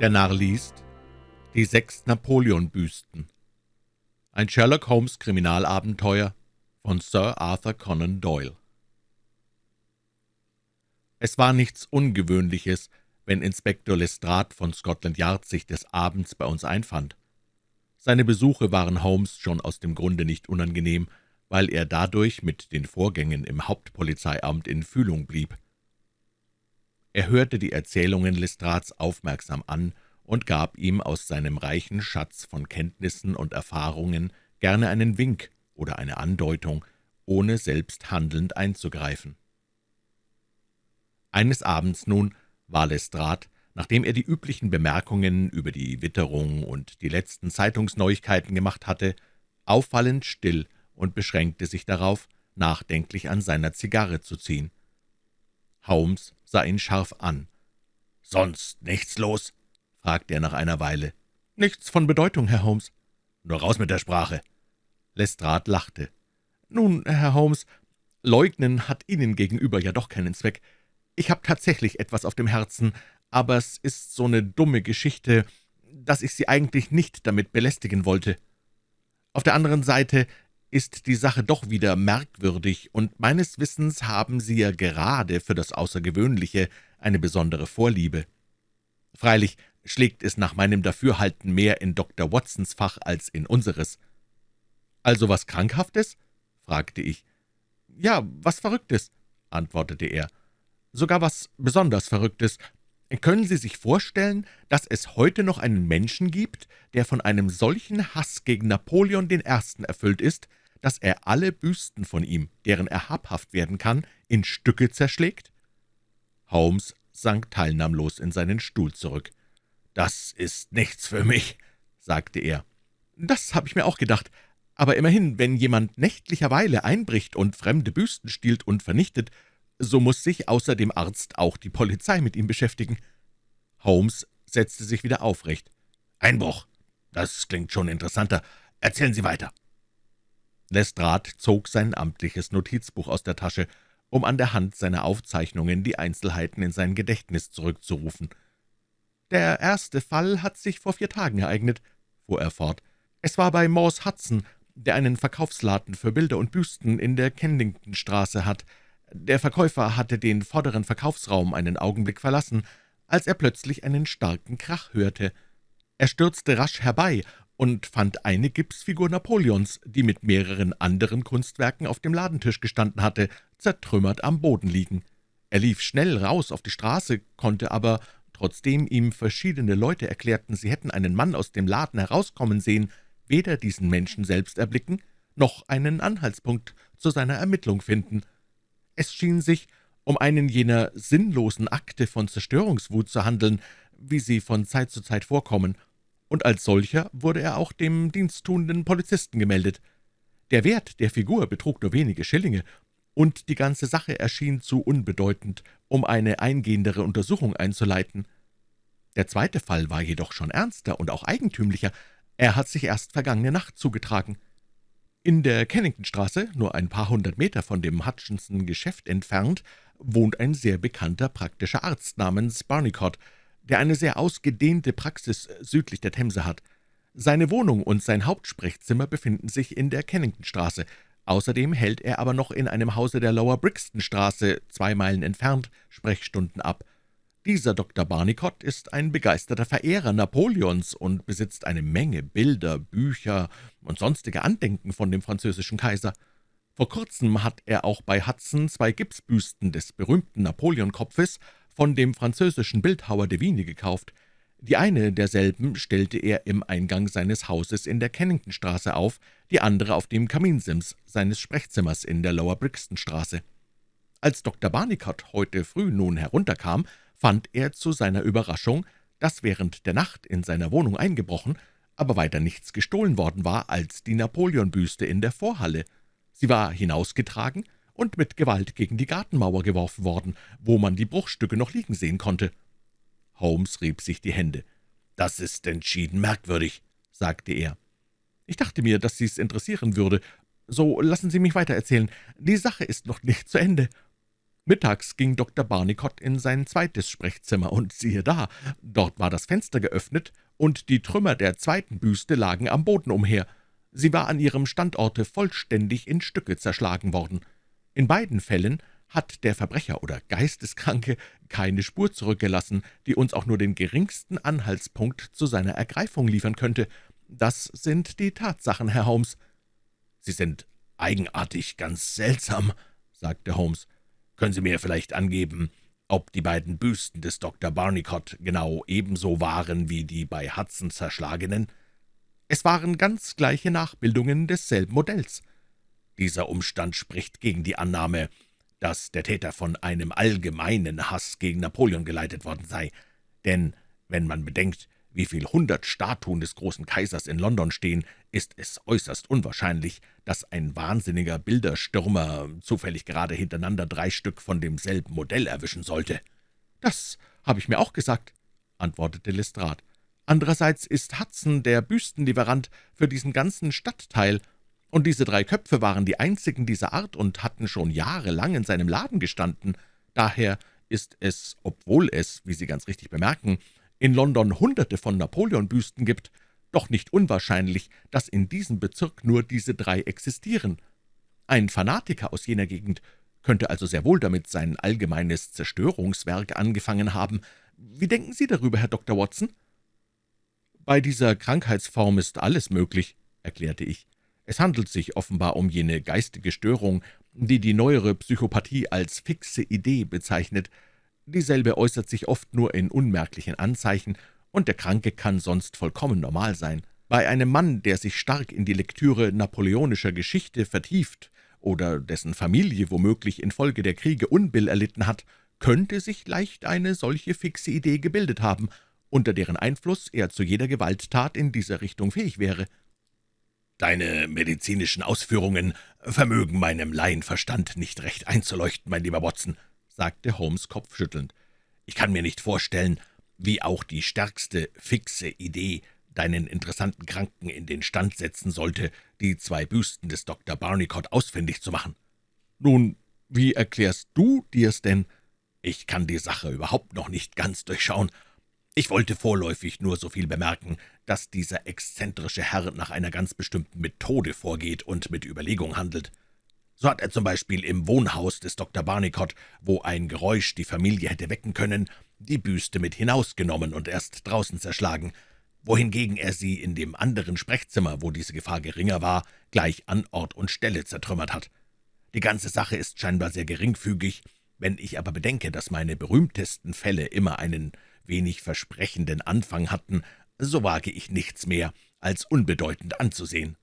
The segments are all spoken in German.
Der Narr liest Die sechs Napoleon-Büsten Ein Sherlock-Holmes-Kriminalabenteuer von Sir Arthur Conan Doyle Es war nichts Ungewöhnliches, wenn Inspektor Lestrade von Scotland Yard sich des Abends bei uns einfand. Seine Besuche waren Holmes schon aus dem Grunde nicht unangenehm, weil er dadurch mit den Vorgängen im Hauptpolizeiamt in Fühlung blieb. Er hörte die Erzählungen Lestrades aufmerksam an und gab ihm aus seinem reichen Schatz von Kenntnissen und Erfahrungen gerne einen Wink oder eine Andeutung, ohne selbst handelnd einzugreifen. Eines Abends nun war Lestrade, nachdem er die üblichen Bemerkungen über die Witterung und die letzten Zeitungsneuigkeiten gemacht hatte, auffallend still und beschränkte sich darauf, nachdenklich an seiner Zigarre zu ziehen. Holmes sah ihn scharf an. »Sonst nichts los?« fragte er nach einer Weile. »Nichts von Bedeutung, Herr Holmes.« »Nur raus mit der Sprache.« Lestrade lachte. »Nun, Herr Holmes, leugnen hat Ihnen gegenüber ja doch keinen Zweck. Ich habe tatsächlich etwas auf dem Herzen, aber es ist so eine dumme Geschichte, dass ich Sie eigentlich nicht damit belästigen wollte. Auf der anderen Seite ist die Sache doch wieder merkwürdig, und meines Wissens haben Sie ja gerade für das Außergewöhnliche eine besondere Vorliebe. Freilich schlägt es nach meinem Dafürhalten mehr in Dr. Watsons Fach als in unseres. »Also was Krankhaftes?« fragte ich. »Ja, was Verrücktes«, antwortete er. »Sogar was besonders Verrücktes. Können Sie sich vorstellen, dass es heute noch einen Menschen gibt, der von einem solchen Hass gegen Napoleon I. erfüllt ist, dass er alle Büsten von ihm, deren er habhaft werden kann, in Stücke zerschlägt?« Holmes sank teilnahmlos in seinen Stuhl zurück. »Das ist nichts für mich«, sagte er. »Das habe ich mir auch gedacht. Aber immerhin, wenn jemand nächtlicherweile einbricht und fremde Büsten stiehlt und vernichtet, so muss sich außer dem Arzt auch die Polizei mit ihm beschäftigen.« Holmes setzte sich wieder aufrecht. »Einbruch, das klingt schon interessanter. Erzählen Sie weiter.« Lestrade zog sein amtliches Notizbuch aus der Tasche, um an der Hand seiner Aufzeichnungen die Einzelheiten in sein Gedächtnis zurückzurufen. »Der erste Fall hat sich vor vier Tagen ereignet«, fuhr er fort. »Es war bei Morse Hudson, der einen Verkaufsladen für Bilder und Büsten in der Kenningtonstraße hat. Der Verkäufer hatte den vorderen Verkaufsraum einen Augenblick verlassen, als er plötzlich einen starken Krach hörte. Er stürzte rasch herbei und fand eine Gipsfigur Napoleons, die mit mehreren anderen Kunstwerken auf dem Ladentisch gestanden hatte, zertrümmert am Boden liegen. Er lief schnell raus auf die Straße, konnte aber, trotzdem ihm verschiedene Leute erklärten, sie hätten einen Mann aus dem Laden herauskommen sehen, weder diesen Menschen selbst erblicken, noch einen Anhaltspunkt zu seiner Ermittlung finden. Es schien sich um einen jener sinnlosen Akte von Zerstörungswut zu handeln, wie sie von Zeit zu Zeit vorkommen, und als solcher wurde er auch dem diensttuenden Polizisten gemeldet. Der Wert der Figur betrug nur wenige Schillinge, und die ganze Sache erschien zu unbedeutend, um eine eingehendere Untersuchung einzuleiten. Der zweite Fall war jedoch schon ernster und auch eigentümlicher. Er hat sich erst vergangene Nacht zugetragen. In der Kenningtonstraße, nur ein paar hundert Meter von dem Hutchinson-Geschäft entfernt, wohnt ein sehr bekannter praktischer Arzt namens Barnicott, der eine sehr ausgedehnte Praxis südlich der Themse hat. Seine Wohnung und sein Hauptsprechzimmer befinden sich in der Kenningtonstraße. Außerdem hält er aber noch in einem Hause der Lower Brixtonstraße, zwei Meilen entfernt, Sprechstunden ab. Dieser Dr. Barnicott ist ein begeisterter Verehrer Napoleons und besitzt eine Menge Bilder, Bücher und sonstige Andenken von dem französischen Kaiser. Vor kurzem hat er auch bei Hudson zwei Gipsbüsten des berühmten Napoleonkopfes von dem französischen Bildhauer de Vigny gekauft. Die eine derselben stellte er im Eingang seines Hauses in der Kenningtonstraße auf, die andere auf dem Kaminsims seines Sprechzimmers in der Lower Brixtonstraße. Als Dr. Barnicott heute früh nun herunterkam, fand er zu seiner Überraschung, dass während der Nacht in seiner Wohnung eingebrochen, aber weiter nichts gestohlen worden war als die Napoleonbüste in der Vorhalle. Sie war hinausgetragen und mit Gewalt gegen die Gartenmauer geworfen worden, wo man die Bruchstücke noch liegen sehen konnte. Holmes rieb sich die Hände. »Das ist entschieden merkwürdig«, sagte er. »Ich dachte mir, dass Sie's interessieren würde. So lassen Sie mich weitererzählen. Die Sache ist noch nicht zu Ende.« Mittags ging Dr. Barnicott in sein zweites Sprechzimmer, und siehe da, dort war das Fenster geöffnet, und die Trümmer der zweiten Büste lagen am Boden umher. Sie war an ihrem Standorte vollständig in Stücke zerschlagen worden. In beiden Fällen hat der Verbrecher oder Geisteskranke keine Spur zurückgelassen, die uns auch nur den geringsten Anhaltspunkt zu seiner Ergreifung liefern könnte. Das sind die Tatsachen, Herr Holmes.« »Sie sind eigenartig, ganz seltsam«, sagte Holmes. »Können Sie mir vielleicht angeben, ob die beiden Büsten des Dr. Barnicott genau ebenso waren wie die bei Hudson zerschlagenen?« »Es waren ganz gleiche Nachbildungen desselben Modells.« »Dieser Umstand spricht gegen die Annahme, dass der Täter von einem allgemeinen Hass gegen Napoleon geleitet worden sei. Denn wenn man bedenkt, wie viel hundert Statuen des großen Kaisers in London stehen, ist es äußerst unwahrscheinlich, dass ein wahnsinniger Bilderstürmer zufällig gerade hintereinander drei Stück von demselben Modell erwischen sollte.« »Das habe ich mir auch gesagt«, antwortete Lestrade. »Andererseits ist Hudson der Büstenlieferant für diesen ganzen Stadtteil, und diese drei Köpfe waren die einzigen dieser Art und hatten schon jahrelang in seinem Laden gestanden. Daher ist es, obwohl es, wie Sie ganz richtig bemerken, in London Hunderte von Napoleon-Büsten gibt, doch nicht unwahrscheinlich, dass in diesem Bezirk nur diese drei existieren. Ein Fanatiker aus jener Gegend könnte also sehr wohl damit sein allgemeines Zerstörungswerk angefangen haben. Wie denken Sie darüber, Herr Dr. Watson?« »Bei dieser Krankheitsform ist alles möglich«, erklärte ich. »Es handelt sich offenbar um jene geistige Störung, die die neuere Psychopathie als fixe Idee bezeichnet. Dieselbe äußert sich oft nur in unmerklichen Anzeichen, und der Kranke kann sonst vollkommen normal sein. Bei einem Mann, der sich stark in die Lektüre napoleonischer Geschichte vertieft oder dessen Familie womöglich infolge der Kriege Unbill erlitten hat, könnte sich leicht eine solche fixe Idee gebildet haben, unter deren Einfluss er zu jeder Gewalttat in dieser Richtung fähig wäre. »Deine medizinischen Ausführungen vermögen meinem Laienverstand nicht recht einzuleuchten, mein lieber Watson«, sagte Holmes kopfschüttelnd. »Ich kann mir nicht vorstellen, wie auch die stärkste fixe Idee deinen interessanten Kranken in den Stand setzen sollte, die zwei Büsten des Dr. Barnicott ausfindig zu machen.« »Nun, wie erklärst du dir's denn?« »Ich kann die Sache überhaupt noch nicht ganz durchschauen. Ich wollte vorläufig nur so viel bemerken, dass dieser exzentrische Herr nach einer ganz bestimmten Methode vorgeht und mit Überlegung handelt. So hat er zum Beispiel im Wohnhaus des Dr. Barnicott, wo ein Geräusch die Familie hätte wecken können, die Büste mit hinausgenommen und erst draußen zerschlagen, wohingegen er sie in dem anderen Sprechzimmer, wo diese Gefahr geringer war, gleich an Ort und Stelle zertrümmert hat. Die ganze Sache ist scheinbar sehr geringfügig, wenn ich aber bedenke, dass meine berühmtesten Fälle immer einen wenig versprechenden Anfang hatten, so wage ich nichts mehr, als unbedeutend anzusehen.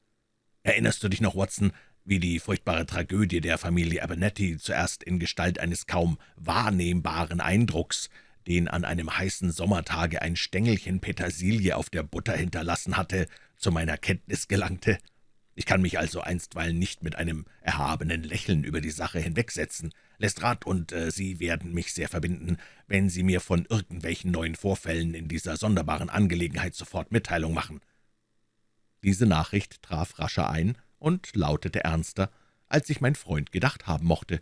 Erinnerst du dich noch, Watson, wie die furchtbare Tragödie der Familie Abernethy zuerst in Gestalt eines kaum wahrnehmbaren Eindrucks, den an einem heißen Sommertage ein Stängelchen Petersilie auf der Butter hinterlassen hatte, zu meiner Kenntnis gelangte. Ich kann mich also einstweilen nicht mit einem erhabenen Lächeln über die Sache hinwegsetzen. Lestrade und äh, Sie werden mich sehr verbinden, wenn Sie mir von irgendwelchen neuen Vorfällen in dieser sonderbaren Angelegenheit sofort Mitteilung machen.« Diese Nachricht traf rascher ein, und lautete ernster, als ich mein Freund gedacht haben mochte.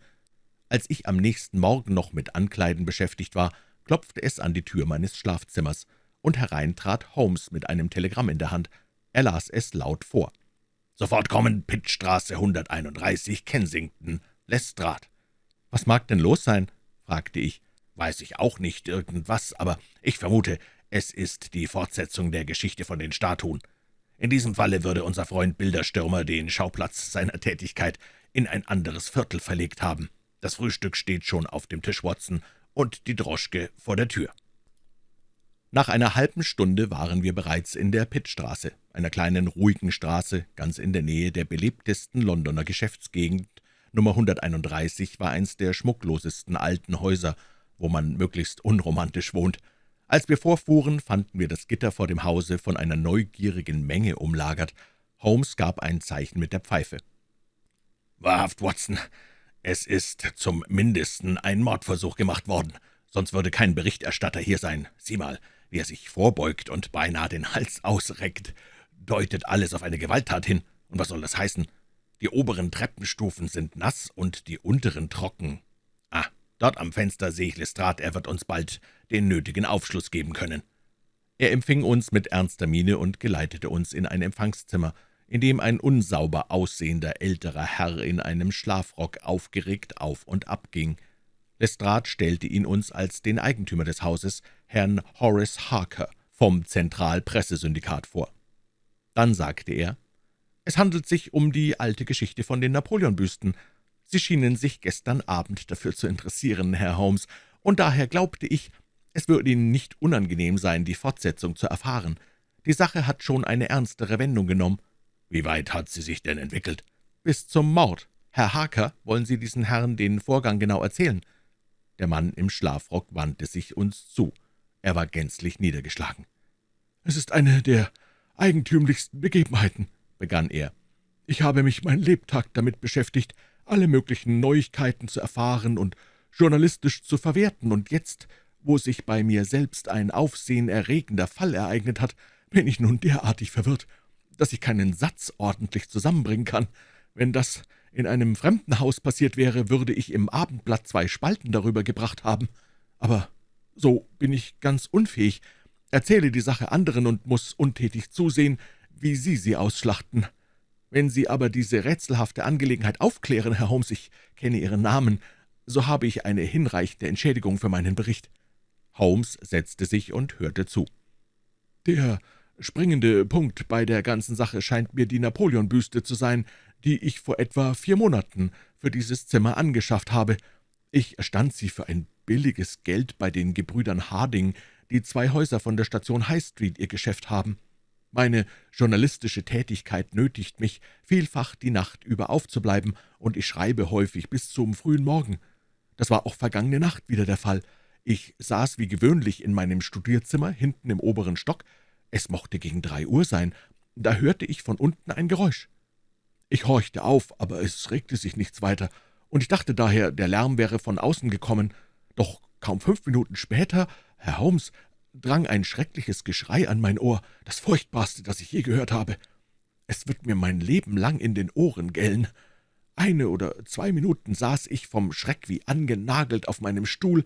Als ich am nächsten Morgen noch mit Ankleiden beschäftigt war, klopfte es an die Tür meines Schlafzimmers, und herein trat Holmes mit einem Telegramm in der Hand. Er las es laut vor. »Sofort kommen, Pittstraße 131, Kensington, Lestrade.« »Was mag denn los sein?« fragte ich. »Weiß ich auch nicht, irgendwas, aber ich vermute, es ist die Fortsetzung der Geschichte von den Statuen. In diesem Falle würde unser Freund Bilderstürmer den Schauplatz seiner Tätigkeit in ein anderes Viertel verlegt haben. Das Frühstück steht schon auf dem Tisch, Watson, und die Droschke vor der Tür.« Nach einer halben Stunde waren wir bereits in der Pittstraße, einer kleinen, ruhigen Straße, ganz in der Nähe der belebtesten Londoner Geschäftsgegend. Nummer 131 war eins der schmucklosesten alten Häuser, wo man möglichst unromantisch wohnt. Als wir vorfuhren, fanden wir das Gitter vor dem Hause von einer neugierigen Menge umlagert. Holmes gab ein Zeichen mit der Pfeife. »Wahrhaft, Watson, es ist zum Mindesten ein Mordversuch gemacht worden, sonst würde kein Berichterstatter hier sein. Sieh mal, wie er sich vorbeugt und beinahe den Hals ausreckt. Deutet alles auf eine Gewalttat hin. Und was soll das heißen? Die oberen Treppenstufen sind nass und die unteren trocken. Ah, Dort am Fenster sehe ich Lestrade, er wird uns bald den nötigen Aufschluss geben können.« Er empfing uns mit ernster Miene und geleitete uns in ein Empfangszimmer, in dem ein unsauber aussehender älterer Herr in einem Schlafrock aufgeregt auf und ab ging. Lestrade stellte ihn uns als den Eigentümer des Hauses, Herrn Horace Harker, vom Zentralpressesyndikat vor. Dann sagte er, »Es handelt sich um die alte Geschichte von den Napoleonbüsten. Sie schienen sich gestern Abend dafür zu interessieren, Herr Holmes, und daher glaubte ich, es würde Ihnen nicht unangenehm sein, die Fortsetzung zu erfahren. Die Sache hat schon eine ernstere Wendung genommen. Wie weit hat sie sich denn entwickelt? Bis zum Mord. Herr Harker, wollen Sie diesen Herrn den Vorgang genau erzählen?« Der Mann im Schlafrock wandte sich uns zu. Er war gänzlich niedergeschlagen. »Es ist eine der eigentümlichsten Begebenheiten«, begann er. »Ich habe mich mein Lebtag damit beschäftigt, alle möglichen Neuigkeiten zu erfahren und journalistisch zu verwerten, und jetzt, wo sich bei mir selbst ein aufsehenerregender Fall ereignet hat, bin ich nun derartig verwirrt, dass ich keinen Satz ordentlich zusammenbringen kann. Wenn das in einem fremden Haus passiert wäre, würde ich im Abendblatt zwei Spalten darüber gebracht haben. Aber so bin ich ganz unfähig, erzähle die Sache anderen und muss untätig zusehen, wie Sie sie ausschlachten. Wenn Sie aber diese rätselhafte Angelegenheit aufklären, Herr Holmes, ich kenne Ihren Namen, so habe ich eine hinreichende Entschädigung für meinen Bericht.« Holmes setzte sich und hörte zu. »Der springende Punkt bei der ganzen Sache scheint mir die Napoleonbüste zu sein, die ich vor etwa vier Monaten für dieses Zimmer angeschafft habe. Ich erstand sie für ein billiges Geld bei den Gebrüdern Harding, die zwei Häuser von der Station High Street ihr Geschäft haben. Meine journalistische Tätigkeit nötigt mich, vielfach die Nacht über aufzubleiben, und ich schreibe häufig bis zum frühen Morgen. Das war auch vergangene Nacht wieder der Fall. Ich saß wie gewöhnlich in meinem Studierzimmer hinten im oberen Stock, es mochte gegen drei Uhr sein, da hörte ich von unten ein Geräusch. Ich horchte auf, aber es regte sich nichts weiter, und ich dachte daher, der Lärm wäre von außen gekommen. Doch kaum fünf Minuten später, Herr Holmes, drang ein schreckliches Geschrei an mein Ohr, das furchtbarste, das ich je gehört habe. Es wird mir mein Leben lang in den Ohren gellen. Eine oder zwei Minuten saß ich vom Schreck wie angenagelt auf meinem Stuhl,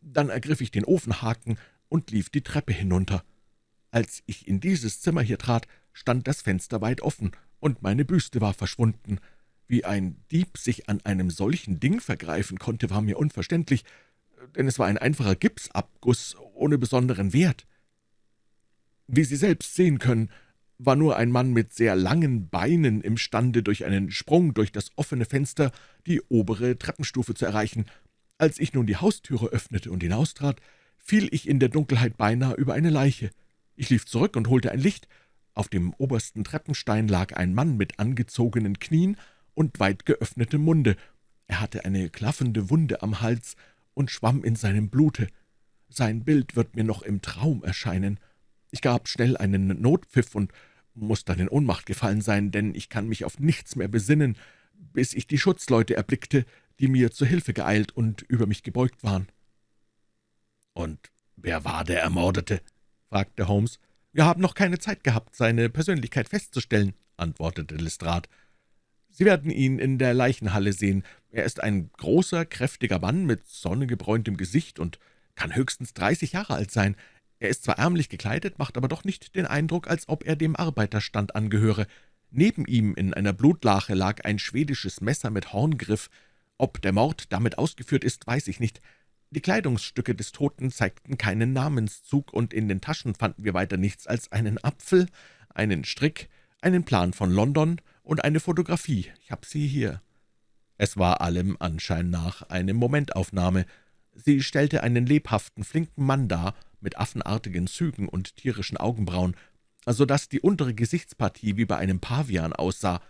dann ergriff ich den Ofenhaken und lief die Treppe hinunter. Als ich in dieses Zimmer hier trat, stand das Fenster weit offen, und meine Büste war verschwunden. Wie ein Dieb sich an einem solchen Ding vergreifen konnte, war mir unverständlich, denn es war ein einfacher Gipsabguss ohne besonderen Wert. Wie Sie selbst sehen können, war nur ein Mann mit sehr langen Beinen imstande, durch einen Sprung durch das offene Fenster die obere Treppenstufe zu erreichen. Als ich nun die Haustüre öffnete und hinaustrat, fiel ich in der Dunkelheit beinahe über eine Leiche. Ich lief zurück und holte ein Licht. Auf dem obersten Treppenstein lag ein Mann mit angezogenen Knien und weit geöffnetem Munde. Er hatte eine klaffende Wunde am Hals und schwamm in seinem Blute. Sein Bild wird mir noch im Traum erscheinen. Ich gab schnell einen Notpfiff und muss dann in Ohnmacht gefallen sein, denn ich kann mich auf nichts mehr besinnen, bis ich die Schutzleute erblickte, die mir zu Hilfe geeilt und über mich gebeugt waren. »Und wer war der Ermordete?« fragte Holmes. »Wir haben noch keine Zeit gehabt, seine Persönlichkeit festzustellen«, antwortete Lestrade. »Sie werden ihn in der Leichenhalle sehen. Er ist ein großer, kräftiger Mann mit sonnegebräuntem Gesicht und kann höchstens dreißig Jahre alt sein. Er ist zwar ärmlich gekleidet, macht aber doch nicht den Eindruck, als ob er dem Arbeiterstand angehöre. Neben ihm in einer Blutlache lag ein schwedisches Messer mit Horngriff. Ob der Mord damit ausgeführt ist, weiß ich nicht. Die Kleidungsstücke des Toten zeigten keinen Namenszug, und in den Taschen fanden wir weiter nichts als einen Apfel, einen Strick, einen Plan von London und eine Fotografie. Ich habe sie hier.« Es war allem Anschein nach eine Momentaufnahme. Sie stellte einen lebhaften, flinken Mann dar, mit affenartigen Zügen und tierischen Augenbrauen, so dass die untere Gesichtspartie wie bei einem Pavian aussah.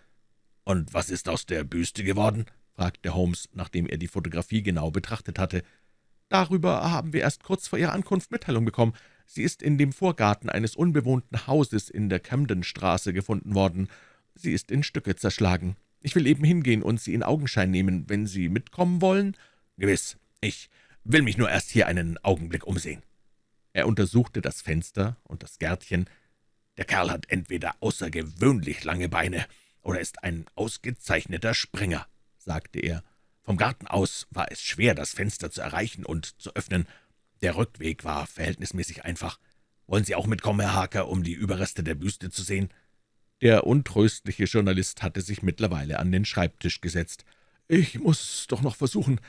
»Und was ist aus der Büste geworden?« fragte Holmes, nachdem er die Fotografie genau betrachtet hatte. Darüber haben wir erst kurz vor Ihrer Ankunft Mitteilung bekommen. Sie ist in dem Vorgarten eines unbewohnten Hauses in der Camdenstraße gefunden worden. Sie ist in Stücke zerschlagen. Ich will eben hingehen und Sie in Augenschein nehmen, wenn Sie mitkommen wollen.« »Gewiss. Ich will mich nur erst hier einen Augenblick umsehen.« Er untersuchte das Fenster und das Gärtchen. »Der Kerl hat entweder außergewöhnlich lange Beine oder ist ein ausgezeichneter Springer«, sagte er. Vom Garten aus war es schwer, das Fenster zu erreichen und zu öffnen. Der Rückweg war verhältnismäßig einfach. Wollen Sie auch mitkommen, Herr Harker, um die Überreste der Büste zu sehen?« Der untröstliche Journalist hatte sich mittlerweile an den Schreibtisch gesetzt. »Ich muss doch noch versuchen,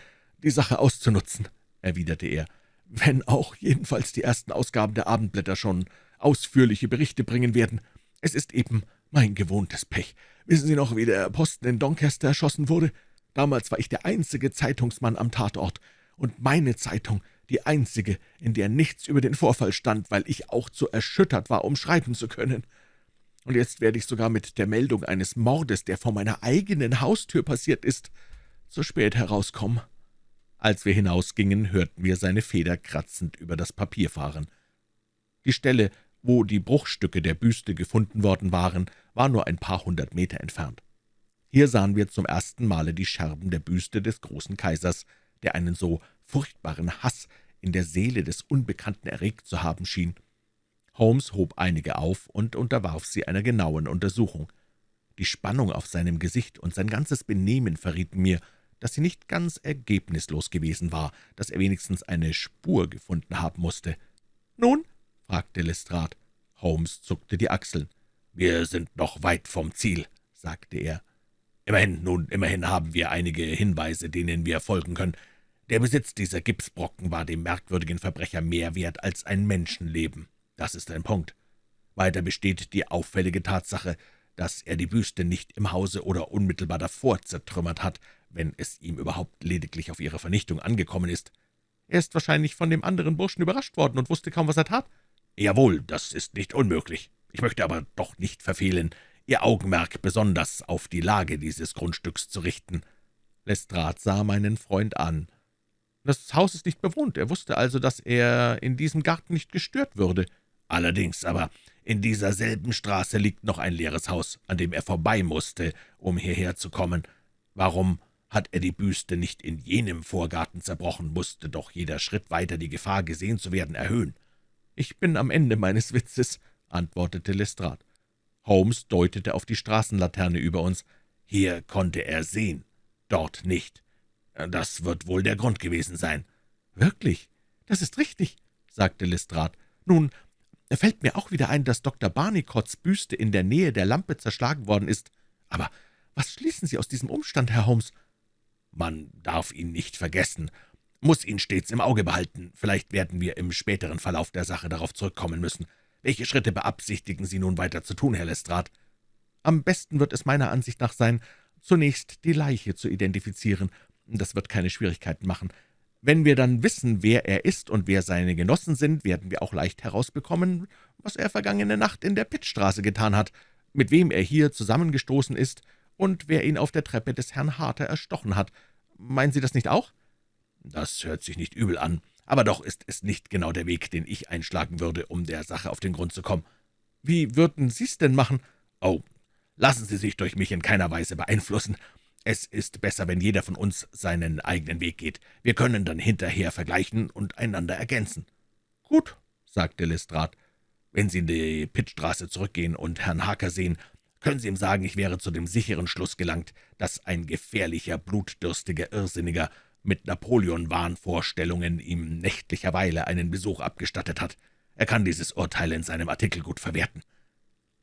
die Sache auszunutzen«, erwiderte er, »wenn auch jedenfalls die ersten Ausgaben der Abendblätter schon ausführliche Berichte bringen werden. Es ist eben mein gewohntes Pech. Wissen Sie noch, wie der Posten in Doncaster erschossen wurde? Damals war ich der einzige Zeitungsmann am Tatort, und meine Zeitung die einzige, in der nichts über den Vorfall stand, weil ich auch zu erschüttert war, um schreiben zu können. Und jetzt werde ich sogar mit der Meldung eines Mordes, der vor meiner eigenen Haustür passiert ist, zu spät herauskommen.« Als wir hinausgingen, hörten wir seine Feder kratzend über das Papier fahren. Die Stelle, wo die Bruchstücke der Büste gefunden worden waren, war nur ein paar hundert Meter entfernt. Hier sahen wir zum ersten Male die Scherben der Büste des großen Kaisers, der einen so furchtbaren Hass in der Seele des Unbekannten erregt zu haben schien. Holmes hob einige auf und unterwarf sie einer genauen Untersuchung. Die Spannung auf seinem Gesicht und sein ganzes Benehmen verrieten mir, dass sie nicht ganz ergebnislos gewesen war, dass er wenigstens eine Spur gefunden haben musste. »Nun?« fragte Lestrade. Holmes zuckte die Achseln. »Wir sind noch weit vom Ziel«, sagte er. »Immerhin, nun, immerhin haben wir einige Hinweise, denen wir folgen können. Der Besitz dieser Gipsbrocken war dem merkwürdigen Verbrecher mehr wert als ein Menschenleben. Das ist ein Punkt. Weiter besteht die auffällige Tatsache, dass er die Büste nicht im Hause oder unmittelbar davor zertrümmert hat, wenn es ihm überhaupt lediglich auf ihre Vernichtung angekommen ist. Er ist wahrscheinlich von dem anderen Burschen überrascht worden und wusste kaum, was er tat. Jawohl, das ist nicht unmöglich. Ich möchte aber doch nicht verfehlen, Ihr Augenmerk besonders auf die Lage dieses Grundstücks zu richten. Lestrade sah meinen Freund an. Das Haus ist nicht bewohnt. Er wusste also, dass er in diesem Garten nicht gestört würde. Allerdings aber, in dieser selben Straße liegt noch ein leeres Haus, an dem er vorbei musste, um hierher zu kommen. Warum hat er die Büste nicht in jenem Vorgarten zerbrochen, musste doch jeder Schritt weiter die Gefahr, gesehen zu werden, erhöhen. »Ich bin am Ende meines Witzes«, antwortete Lestrade. Holmes deutete auf die Straßenlaterne über uns. »Hier konnte er sehen, dort nicht. Das wird wohl der Grund gewesen sein.« »Wirklich? Das ist richtig«, sagte Lestrade. »Nun, fällt mir auch wieder ein, dass Dr. Barnicotts Büste in der Nähe der Lampe zerschlagen worden ist. Aber was schließen Sie aus diesem Umstand, Herr Holmes?« »Man darf ihn nicht vergessen, muss ihn stets im Auge behalten. Vielleicht werden wir im späteren Verlauf der Sache darauf zurückkommen müssen. Welche Schritte beabsichtigen Sie nun weiter zu tun, Herr Lestrade?« »Am besten wird es meiner Ansicht nach sein, zunächst die Leiche zu identifizieren. Das wird keine Schwierigkeiten machen. Wenn wir dann wissen, wer er ist und wer seine Genossen sind, werden wir auch leicht herausbekommen, was er vergangene Nacht in der Pittstraße getan hat, mit wem er hier zusammengestoßen ist und wer ihn auf der Treppe des Herrn Harter erstochen hat. Meinen Sie das nicht auch?« »Das hört sich nicht übel an, aber doch ist es nicht genau der Weg, den ich einschlagen würde, um der Sache auf den Grund zu kommen.« »Wie würden Sie's denn machen?« »Oh, lassen Sie sich durch mich in keiner Weise beeinflussen. Es ist besser, wenn jeder von uns seinen eigenen Weg geht. Wir können dann hinterher vergleichen und einander ergänzen.« »Gut«, sagte Lestrade. »Wenn Sie in die Pittstraße zurückgehen und Herrn Harker sehen, können Sie ihm sagen, ich wäre zu dem sicheren Schluss gelangt, dass ein gefährlicher, blutdürstiger Irrsinniger mit Napoleon-Wahnvorstellungen ihm nächtlicherweile einen Besuch abgestattet hat. Er kann dieses Urteil in seinem Artikel gut verwerten.«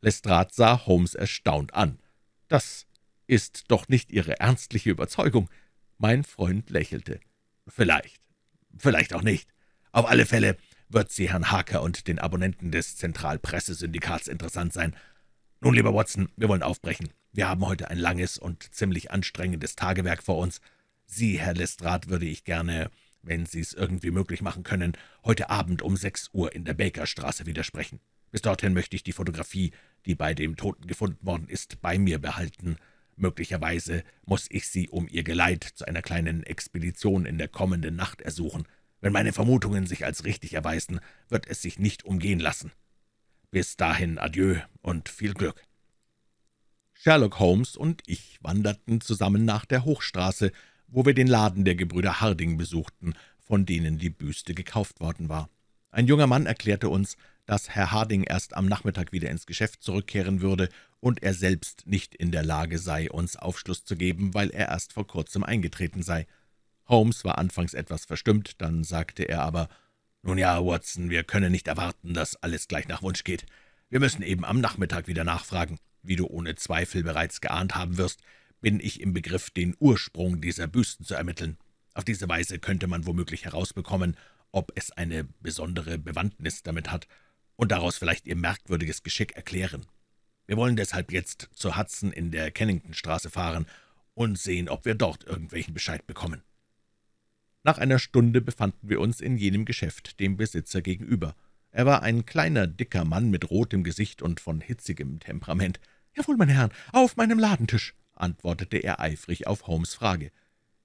Lestrade sah Holmes erstaunt an. »Das ist doch nicht Ihre ernstliche Überzeugung?« Mein Freund lächelte. »Vielleicht, vielleicht auch nicht. Auf alle Fälle wird sie Herrn Harker und den Abonnenten des Zentralpressesyndikats interessant sein. Nun, lieber Watson, wir wollen aufbrechen. Wir haben heute ein langes und ziemlich anstrengendes Tagewerk vor uns. Sie, Herr Lestrade, würde ich gerne, wenn Sie es irgendwie möglich machen können, heute Abend um sechs Uhr in der Bakerstraße widersprechen. Bis dorthin möchte ich die Fotografie, die bei dem Toten gefunden worden ist, bei mir behalten. Möglicherweise muss ich Sie um Ihr Geleit zu einer kleinen Expedition in der kommenden Nacht ersuchen. Wenn meine Vermutungen sich als richtig erweisen, wird es sich nicht umgehen lassen. Bis dahin adieu und viel Glück.« Sherlock Holmes und ich wanderten zusammen nach der Hochstraße, wo wir den Laden der Gebrüder Harding besuchten, von denen die Büste gekauft worden war. Ein junger Mann erklärte uns, dass Herr Harding erst am Nachmittag wieder ins Geschäft zurückkehren würde und er selbst nicht in der Lage sei, uns Aufschluss zu geben, weil er erst vor kurzem eingetreten sei. Holmes war anfangs etwas verstimmt, dann sagte er aber, »Nun ja, Watson, wir können nicht erwarten, dass alles gleich nach Wunsch geht. Wir müssen eben am Nachmittag wieder nachfragen. Wie du ohne Zweifel bereits geahnt haben wirst, bin ich im Begriff, den Ursprung dieser Büsten zu ermitteln. Auf diese Weise könnte man womöglich herausbekommen, ob es eine besondere Bewandtnis damit hat und daraus vielleicht Ihr merkwürdiges Geschick erklären. Wir wollen deshalb jetzt zur Hudson in der Kenningtonstraße fahren und sehen, ob wir dort irgendwelchen Bescheid bekommen.« Nach einer Stunde befanden wir uns in jenem Geschäft, dem Besitzer gegenüber. Er war ein kleiner, dicker Mann mit rotem Gesicht und von hitzigem Temperament. »Jawohl, meine Herren, auf meinem Ladentisch«, antwortete er eifrig auf Holmes' Frage.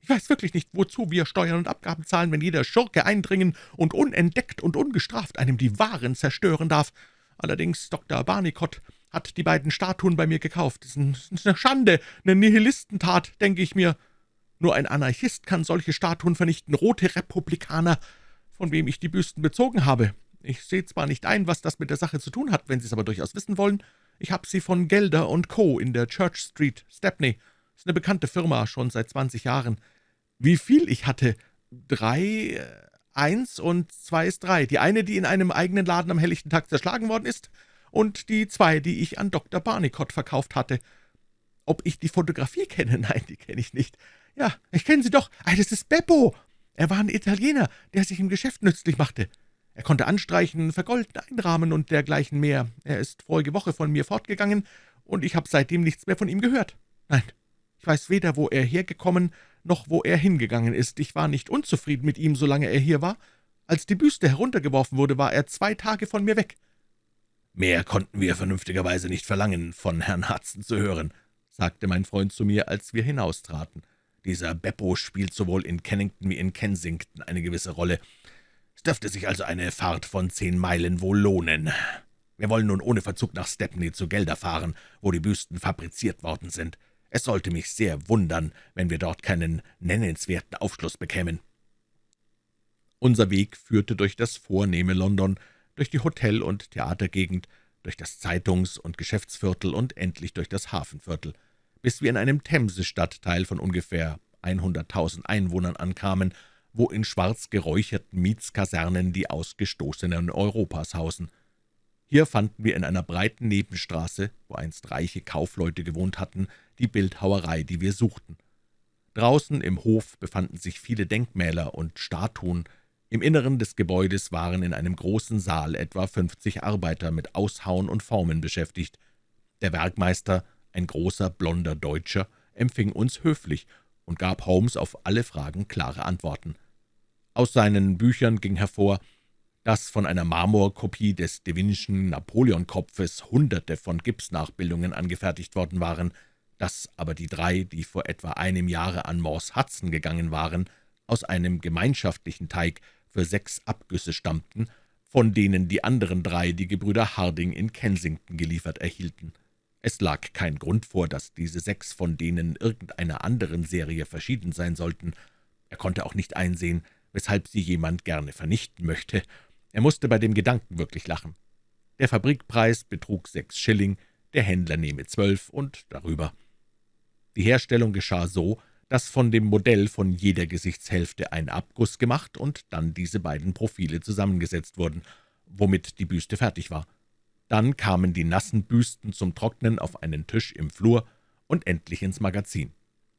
»Ich weiß wirklich nicht, wozu wir Steuern und Abgaben zahlen, wenn jeder Schurke eindringen und unentdeckt und ungestraft einem die Waren zerstören darf. Allerdings, Dr. Barnicott hat die beiden Statuen bei mir gekauft. Das ist eine Schande, eine Nihilistentat, denke ich mir. Nur ein Anarchist kann solche Statuen vernichten, rote Republikaner, von wem ich die Büsten bezogen habe. Ich sehe zwar nicht ein, was das mit der Sache zu tun hat, wenn Sie es aber durchaus wissen wollen. Ich habe sie von Gelder und Co. in der Church Street, Stepney. Das ist eine bekannte Firma, schon seit 20 Jahren. Wie viel ich hatte? Drei, äh, eins und zwei ist drei. Die eine, die in einem eigenen Laden am helllichten Tag zerschlagen worden ist, und die zwei, die ich an Dr. Barnicott verkauft hatte. Ob ich die Fotografie kenne? Nein, die kenne ich nicht. Ja, ich kenne sie doch. Ah, das ist Beppo. Er war ein Italiener, der sich im Geschäft nützlich machte. Er konnte anstreichen, vergolden, einrahmen und dergleichen mehr. Er ist vorige Woche von mir fortgegangen, und ich habe seitdem nichts mehr von ihm gehört. Nein, ich weiß weder, wo er hergekommen, noch wo er hingegangen ist. Ich war nicht unzufrieden mit ihm, solange er hier war. Als die Büste heruntergeworfen wurde, war er zwei Tage von mir weg. »Mehr konnten wir vernünftigerweise nicht verlangen, von Herrn Hudson zu hören«, sagte mein Freund zu mir, als wir hinaustraten. »Dieser Beppo spielt sowohl in Kennington wie in Kensington eine gewisse Rolle. Es dürfte sich also eine Fahrt von zehn Meilen wohl lohnen. Wir wollen nun ohne Verzug nach Stepney zu Gelder fahren, wo die Büsten fabriziert worden sind. Es sollte mich sehr wundern, wenn wir dort keinen nennenswerten Aufschluss bekämen.« Unser Weg führte durch das vornehme London, durch die Hotel- und Theatergegend, durch das Zeitungs- und Geschäftsviertel und endlich durch das Hafenviertel, bis wir in einem Themse-Stadtteil von ungefähr 100.000 Einwohnern ankamen, wo in schwarz geräucherten Mietskasernen die Ausgestoßenen Europas hausen. Hier fanden wir in einer breiten Nebenstraße, wo einst reiche Kaufleute gewohnt hatten, die Bildhauerei, die wir suchten. Draußen im Hof befanden sich viele Denkmäler und Statuen, im Inneren des Gebäudes waren in einem großen Saal etwa fünfzig Arbeiter mit Aushauen und Formen beschäftigt. Der Werkmeister, ein großer, blonder Deutscher, empfing uns höflich und gab Holmes auf alle Fragen klare Antworten. Aus seinen Büchern ging hervor, dass von einer Marmorkopie des Devinschen Napoleonkopfes Hunderte von Gipsnachbildungen angefertigt worden waren, dass aber die drei, die vor etwa einem Jahre an Morse Hudson gegangen waren, aus einem gemeinschaftlichen Teig für sechs Abgüsse stammten, von denen die anderen drei die Gebrüder Harding in Kensington geliefert erhielten. Es lag kein Grund vor, dass diese sechs von denen irgendeiner anderen Serie verschieden sein sollten. Er konnte auch nicht einsehen, weshalb sie jemand gerne vernichten möchte. Er musste bei dem Gedanken wirklich lachen. Der Fabrikpreis betrug sechs Schilling, der Händler nehme zwölf und darüber. Die Herstellung geschah so, dass von dem Modell von jeder Gesichtshälfte ein Abguss gemacht und dann diese beiden Profile zusammengesetzt wurden, womit die Büste fertig war. Dann kamen die nassen Büsten zum Trocknen auf einen Tisch im Flur und endlich ins Magazin.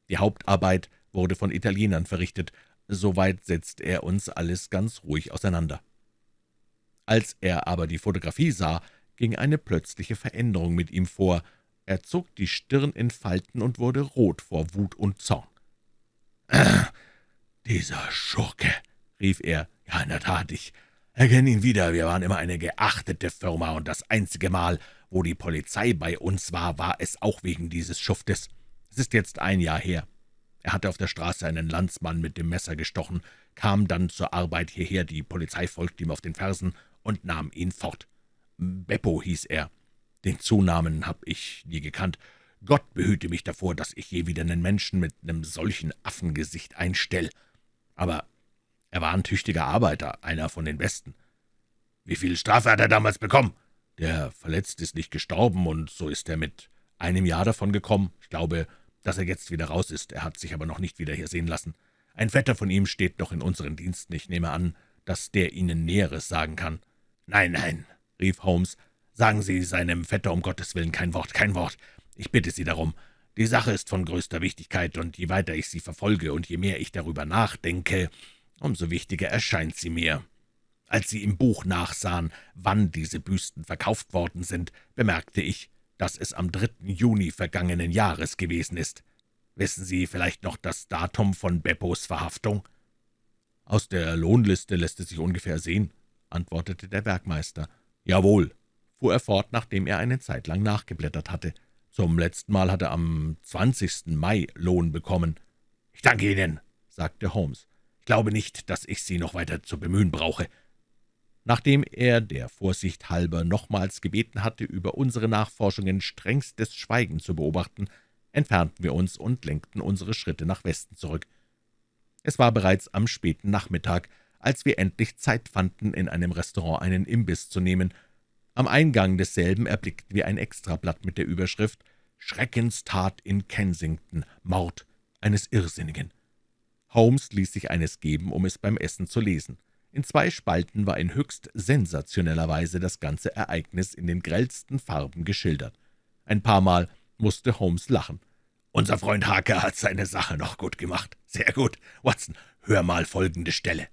Die Hauptarbeit wurde von Italienern verrichtet, soweit setzt er uns alles ganz ruhig auseinander. Als er aber die Fotografie sah, ging eine plötzliche Veränderung mit ihm vor. Er zog die Stirn in Falten und wurde rot vor Wut und Zorn. »Dieser Schurke«, rief er, »ja, in der Tat, ich erkenne ihn wieder. Wir waren immer eine geachtete Firma, und das einzige Mal, wo die Polizei bei uns war, war es auch wegen dieses Schuftes. Es ist jetzt ein Jahr her. Er hatte auf der Straße einen Landsmann mit dem Messer gestochen, kam dann zur Arbeit hierher, die Polizei folgte ihm auf den Fersen und nahm ihn fort. Beppo hieß er. Den Zunamen habe ich nie gekannt, Gott behüte mich davor, dass ich je wieder einen Menschen mit einem solchen Affengesicht einstell. Aber er war ein tüchtiger Arbeiter, einer von den Besten. »Wie viel Strafe hat er damals bekommen?« »Der Verletzte ist nicht gestorben, und so ist er mit einem Jahr davon gekommen. Ich glaube, dass er jetzt wieder raus ist. Er hat sich aber noch nicht wieder hier sehen lassen. Ein Vetter von ihm steht noch in unseren Diensten. Ich nehme an, dass der Ihnen Näheres sagen kann.« »Nein, nein«, rief Holmes, »sagen Sie seinem Vetter um Gottes Willen kein Wort, kein Wort. Ich bitte Sie darum. Die Sache ist von größter Wichtigkeit, und je weiter ich sie verfolge und je mehr ich darüber nachdenke, umso wichtiger erscheint sie mir. Als Sie im Buch nachsahen, wann diese Büsten verkauft worden sind, bemerkte ich, dass es am 3. Juni vergangenen Jahres gewesen ist. Wissen Sie vielleicht noch das Datum von Beppos Verhaftung?« »Aus der Lohnliste lässt es sich ungefähr sehen«, antwortete der Werkmeister. »Jawohl«, fuhr er fort, nachdem er eine Zeit lang nachgeblättert hatte. »Zum letzten Mal hat er am 20. Mai Lohn bekommen.« »Ich danke Ihnen«, sagte Holmes. »Ich glaube nicht, dass ich Sie noch weiter zu bemühen brauche. Nachdem er der Vorsicht halber nochmals gebeten hatte, über unsere Nachforschungen strengstes Schweigen zu beobachten, entfernten wir uns und lenkten unsere Schritte nach Westen zurück. Es war bereits am späten Nachmittag, als wir endlich Zeit fanden, in einem Restaurant einen Imbiss zu nehmen. Am Eingang desselben erblickten wir ein Extrablatt mit der Überschrift »Schreckenstat in Kensington, Mord eines Irrsinnigen«. Holmes ließ sich eines geben, um es beim Essen zu lesen. In zwei Spalten war in höchst sensationeller Weise das ganze Ereignis in den grellsten Farben geschildert. Ein paar Mal musste Holmes lachen. »Unser Freund Harker hat seine Sache noch gut gemacht. Sehr gut. Watson, hör mal folgende Stelle.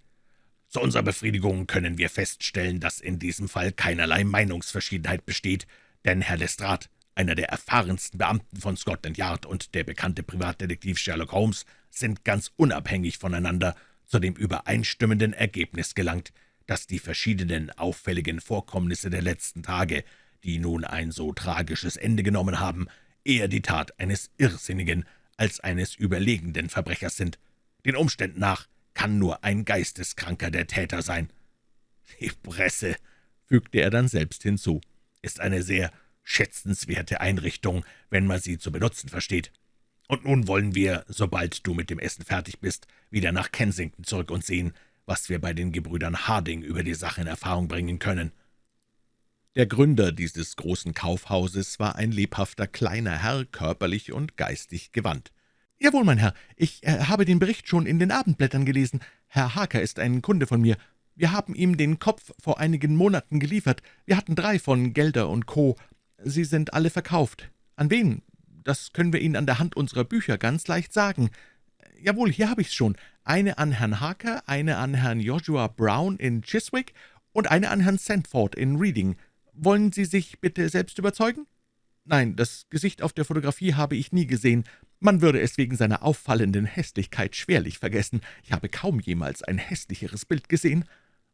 Zu unserer Befriedigung können wir feststellen, dass in diesem Fall keinerlei Meinungsverschiedenheit besteht, denn Herr Lestrade, einer der erfahrensten Beamten von Scotland Yard und der bekannte Privatdetektiv Sherlock Holmes, sind ganz unabhängig voneinander zu dem übereinstimmenden Ergebnis gelangt, dass die verschiedenen auffälligen Vorkommnisse der letzten Tage, die nun ein so tragisches Ende genommen haben, eher die Tat eines irrsinnigen als eines überlegenden Verbrechers sind. Den Umständen nach kann nur ein Geisteskranker der Täter sein. Die Presse, fügte er dann selbst hinzu, ist eine sehr schätzenswerte Einrichtung, wenn man sie zu benutzen versteht. Und nun wollen wir, sobald du mit dem Essen fertig bist, wieder nach Kensington zurück und sehen, was wir bei den Gebrüdern Harding über die Sache in Erfahrung bringen können.« Der Gründer dieses großen Kaufhauses war ein lebhafter kleiner Herr, körperlich und geistig gewandt. »Jawohl, mein Herr, ich äh, habe den Bericht schon in den Abendblättern gelesen. Herr Harker ist ein Kunde von mir. Wir haben ihm den Kopf vor einigen Monaten geliefert. Wir hatten drei von Gelder und Co. Sie sind alle verkauft. An wen? Das können wir Ihnen an der Hand unserer Bücher ganz leicht sagen. Jawohl, hier habe ich's schon. Eine an Herrn Harker, eine an Herrn Joshua Brown in Chiswick und eine an Herrn Sandford in Reading. Wollen Sie sich bitte selbst überzeugen? Nein, das Gesicht auf der Fotografie habe ich nie gesehen. Man würde es wegen seiner auffallenden Hässlichkeit schwerlich vergessen. Ich habe kaum jemals ein hässlicheres Bild gesehen.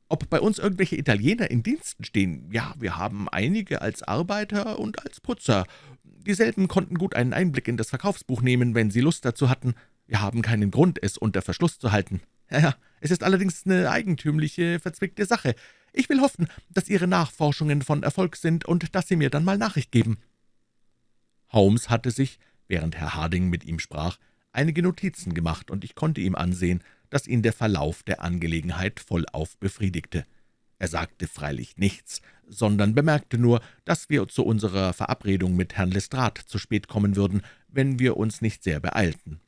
Ob bei uns irgendwelche Italiener in Diensten stehen? Ja, wir haben einige als Arbeiter und als Putzer. Dieselben konnten gut einen Einblick in das Verkaufsbuch nehmen, wenn sie Lust dazu hatten. Wir haben keinen Grund, es unter Verschluss zu halten. Ja, ja, es ist allerdings eine eigentümliche, verzwickte Sache. Ich will hoffen, dass Ihre Nachforschungen von Erfolg sind und dass Sie mir dann mal Nachricht geben.« Holmes hatte sich, während Herr Harding mit ihm sprach, einige Notizen gemacht, und ich konnte ihm ansehen, dass ihn der Verlauf der Angelegenheit vollauf befriedigte. Er sagte freilich nichts, sondern bemerkte nur, dass wir zu unserer Verabredung mit Herrn Lestrade zu spät kommen würden, wenn wir uns nicht sehr beeilten.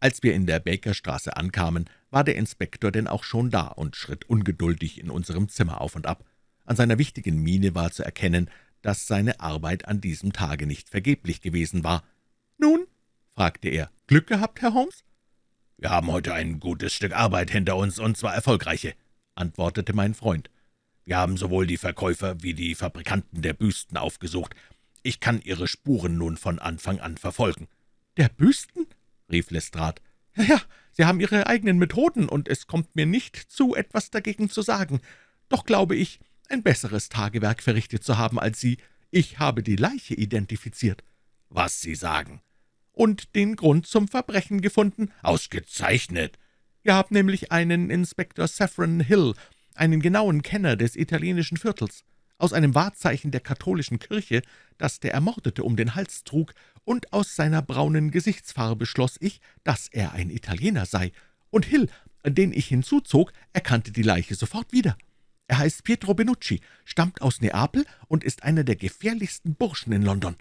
Als wir in der Bakerstraße ankamen, war der Inspektor denn auch schon da und schritt ungeduldig in unserem Zimmer auf und ab. An seiner wichtigen Miene war zu erkennen, dass seine Arbeit an diesem Tage nicht vergeblich gewesen war. »Nun?« fragte er. »Glück gehabt, Herr Holmes?« »Wir haben heute ein gutes Stück Arbeit hinter uns, und zwar erfolgreiche antwortete mein Freund. »Wir haben sowohl die Verkäufer wie die Fabrikanten der Büsten aufgesucht. Ich kann ihre Spuren nun von Anfang an verfolgen.« »Der Büsten?« rief Lestrade. »Ja, ja, Sie haben Ihre eigenen Methoden, und es kommt mir nicht zu, etwas dagegen zu sagen. Doch glaube ich, ein besseres Tagewerk verrichtet zu haben als Sie. Ich habe die Leiche identifiziert.« »Was Sie sagen?« »Und den Grund zum Verbrechen gefunden?« »Ausgezeichnet!« Wir haben nämlich einen Inspektor Saffron Hill, einen genauen Kenner des italienischen Viertels, aus einem Wahrzeichen der katholischen Kirche, das der Ermordete um den Hals trug, und aus seiner braunen Gesichtsfarbe schloss ich, dass er ein Italiener sei, und Hill, den ich hinzuzog, erkannte die Leiche sofort wieder. Er heißt Pietro Benucci, stammt aus Neapel und ist einer der gefährlichsten Burschen in London.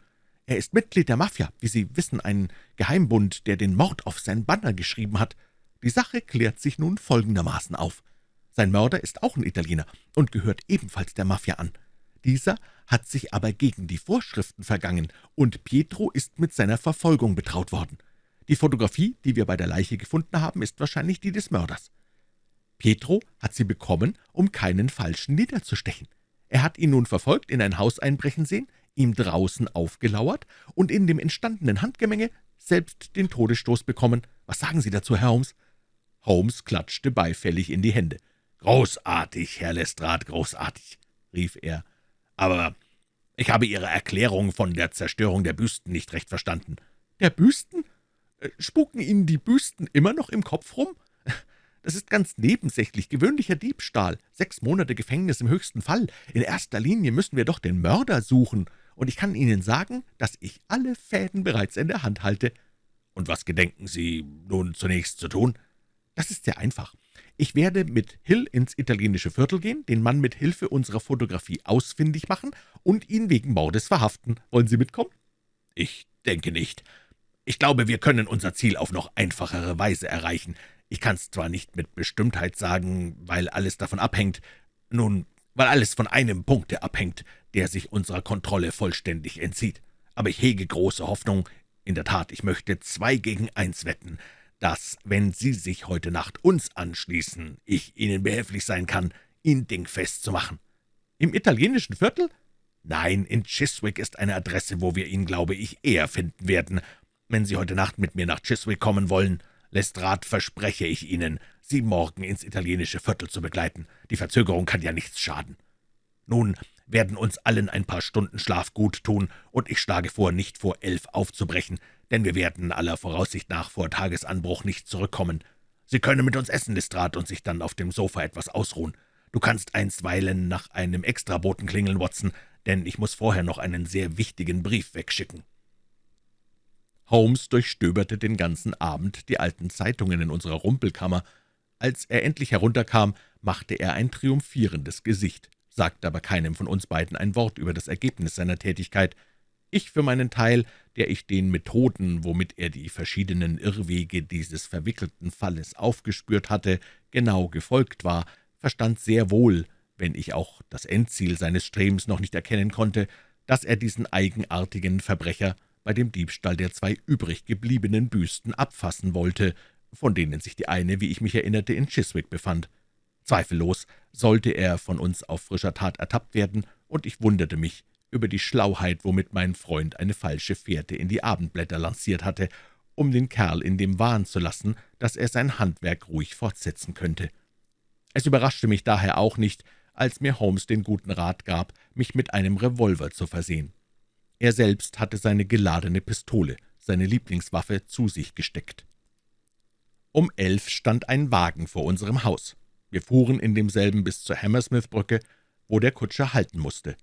Er ist Mitglied der Mafia, wie Sie wissen, ein Geheimbund, der den Mord auf sein Banner geschrieben hat. Die Sache klärt sich nun folgendermaßen auf. Sein Mörder ist auch ein Italiener und gehört ebenfalls der Mafia an. Dieser hat sich aber gegen die Vorschriften vergangen, und Pietro ist mit seiner Verfolgung betraut worden. Die Fotografie, die wir bei der Leiche gefunden haben, ist wahrscheinlich die des Mörders. Pietro hat sie bekommen, um keinen Falschen niederzustechen. Er hat ihn nun verfolgt, in ein Haus einbrechen sehen, ihm draußen aufgelauert und in dem entstandenen Handgemenge selbst den Todesstoß bekommen. Was sagen Sie dazu, Herr Holmes?« Holmes klatschte beifällig in die Hände. »Großartig, Herr Lestrade, großartig«, rief er. »Aber ich habe Ihre Erklärung von der Zerstörung der Büsten nicht recht verstanden.« »Der Büsten? Äh, spuken Ihnen die Büsten immer noch im Kopf rum? Das ist ganz nebensächlich, gewöhnlicher Diebstahl, sechs Monate Gefängnis im höchsten Fall. In erster Linie müssen wir doch den Mörder suchen, und ich kann Ihnen sagen, dass ich alle Fäden bereits in der Hand halte.« »Und was gedenken Sie nun zunächst zu tun?« »Das ist sehr einfach. Ich werde mit Hill ins italienische Viertel gehen, den Mann mit Hilfe unserer Fotografie ausfindig machen und ihn wegen Mordes verhaften. Wollen Sie mitkommen?« »Ich denke nicht. Ich glaube, wir können unser Ziel auf noch einfachere Weise erreichen. Ich kann es zwar nicht mit Bestimmtheit sagen, weil alles davon abhängt, nun, weil alles von einem Punkte abhängt, der sich unserer Kontrolle vollständig entzieht. Aber ich hege große Hoffnung. In der Tat, ich möchte zwei gegen eins wetten, dass, wenn Sie sich heute Nacht uns anschließen, ich Ihnen behilflich sein kann, ihn dingfest zu machen.« »Im italienischen Viertel?« »Nein, in Chiswick ist eine Adresse, wo wir ihn, glaube ich, eher finden werden. Wenn Sie heute Nacht mit mir nach Chiswick kommen wollen, Lestrade, verspreche ich Ihnen, Sie morgen ins italienische Viertel zu begleiten. Die Verzögerung kann ja nichts schaden. Nun werden uns allen ein paar Stunden Schlaf gut tun, und ich schlage vor, nicht vor elf aufzubrechen, denn wir werden aller Voraussicht nach vor Tagesanbruch nicht zurückkommen. Sie können mit uns essen, Lestrade, und sich dann auf dem Sofa etwas ausruhen. Du kannst einstweilen nach einem Extraboten klingeln, Watson, denn ich muss vorher noch einen sehr wichtigen Brief wegschicken.« Holmes durchstöberte den ganzen Abend die alten Zeitungen in unserer Rumpelkammer. Als er endlich herunterkam, machte er ein triumphierendes Gesicht, sagte aber keinem von uns beiden ein Wort über das Ergebnis seiner Tätigkeit. Ich für meinen Teil, der ich den Methoden, womit er die verschiedenen Irrwege dieses verwickelten Falles aufgespürt hatte, genau gefolgt war, verstand sehr wohl, wenn ich auch das Endziel seines Strebens noch nicht erkennen konnte, dass er diesen eigenartigen Verbrecher bei dem Diebstahl der zwei übrig gebliebenen Büsten abfassen wollte, von denen sich die eine, wie ich mich erinnerte, in Chiswick befand. Zweifellos sollte er von uns auf frischer Tat ertappt werden, und ich wunderte mich über die Schlauheit, womit mein Freund eine falsche Fährte in die Abendblätter lanciert hatte, um den Kerl in dem Wahn zu lassen, dass er sein Handwerk ruhig fortsetzen könnte. Es überraschte mich daher auch nicht, als mir Holmes den guten Rat gab, mich mit einem Revolver zu versehen. Er selbst hatte seine geladene Pistole, seine Lieblingswaffe, zu sich gesteckt. Um elf stand ein Wagen vor unserem Haus. Wir fuhren in demselben bis zur Hammersmith-Brücke, wo der Kutscher halten musste.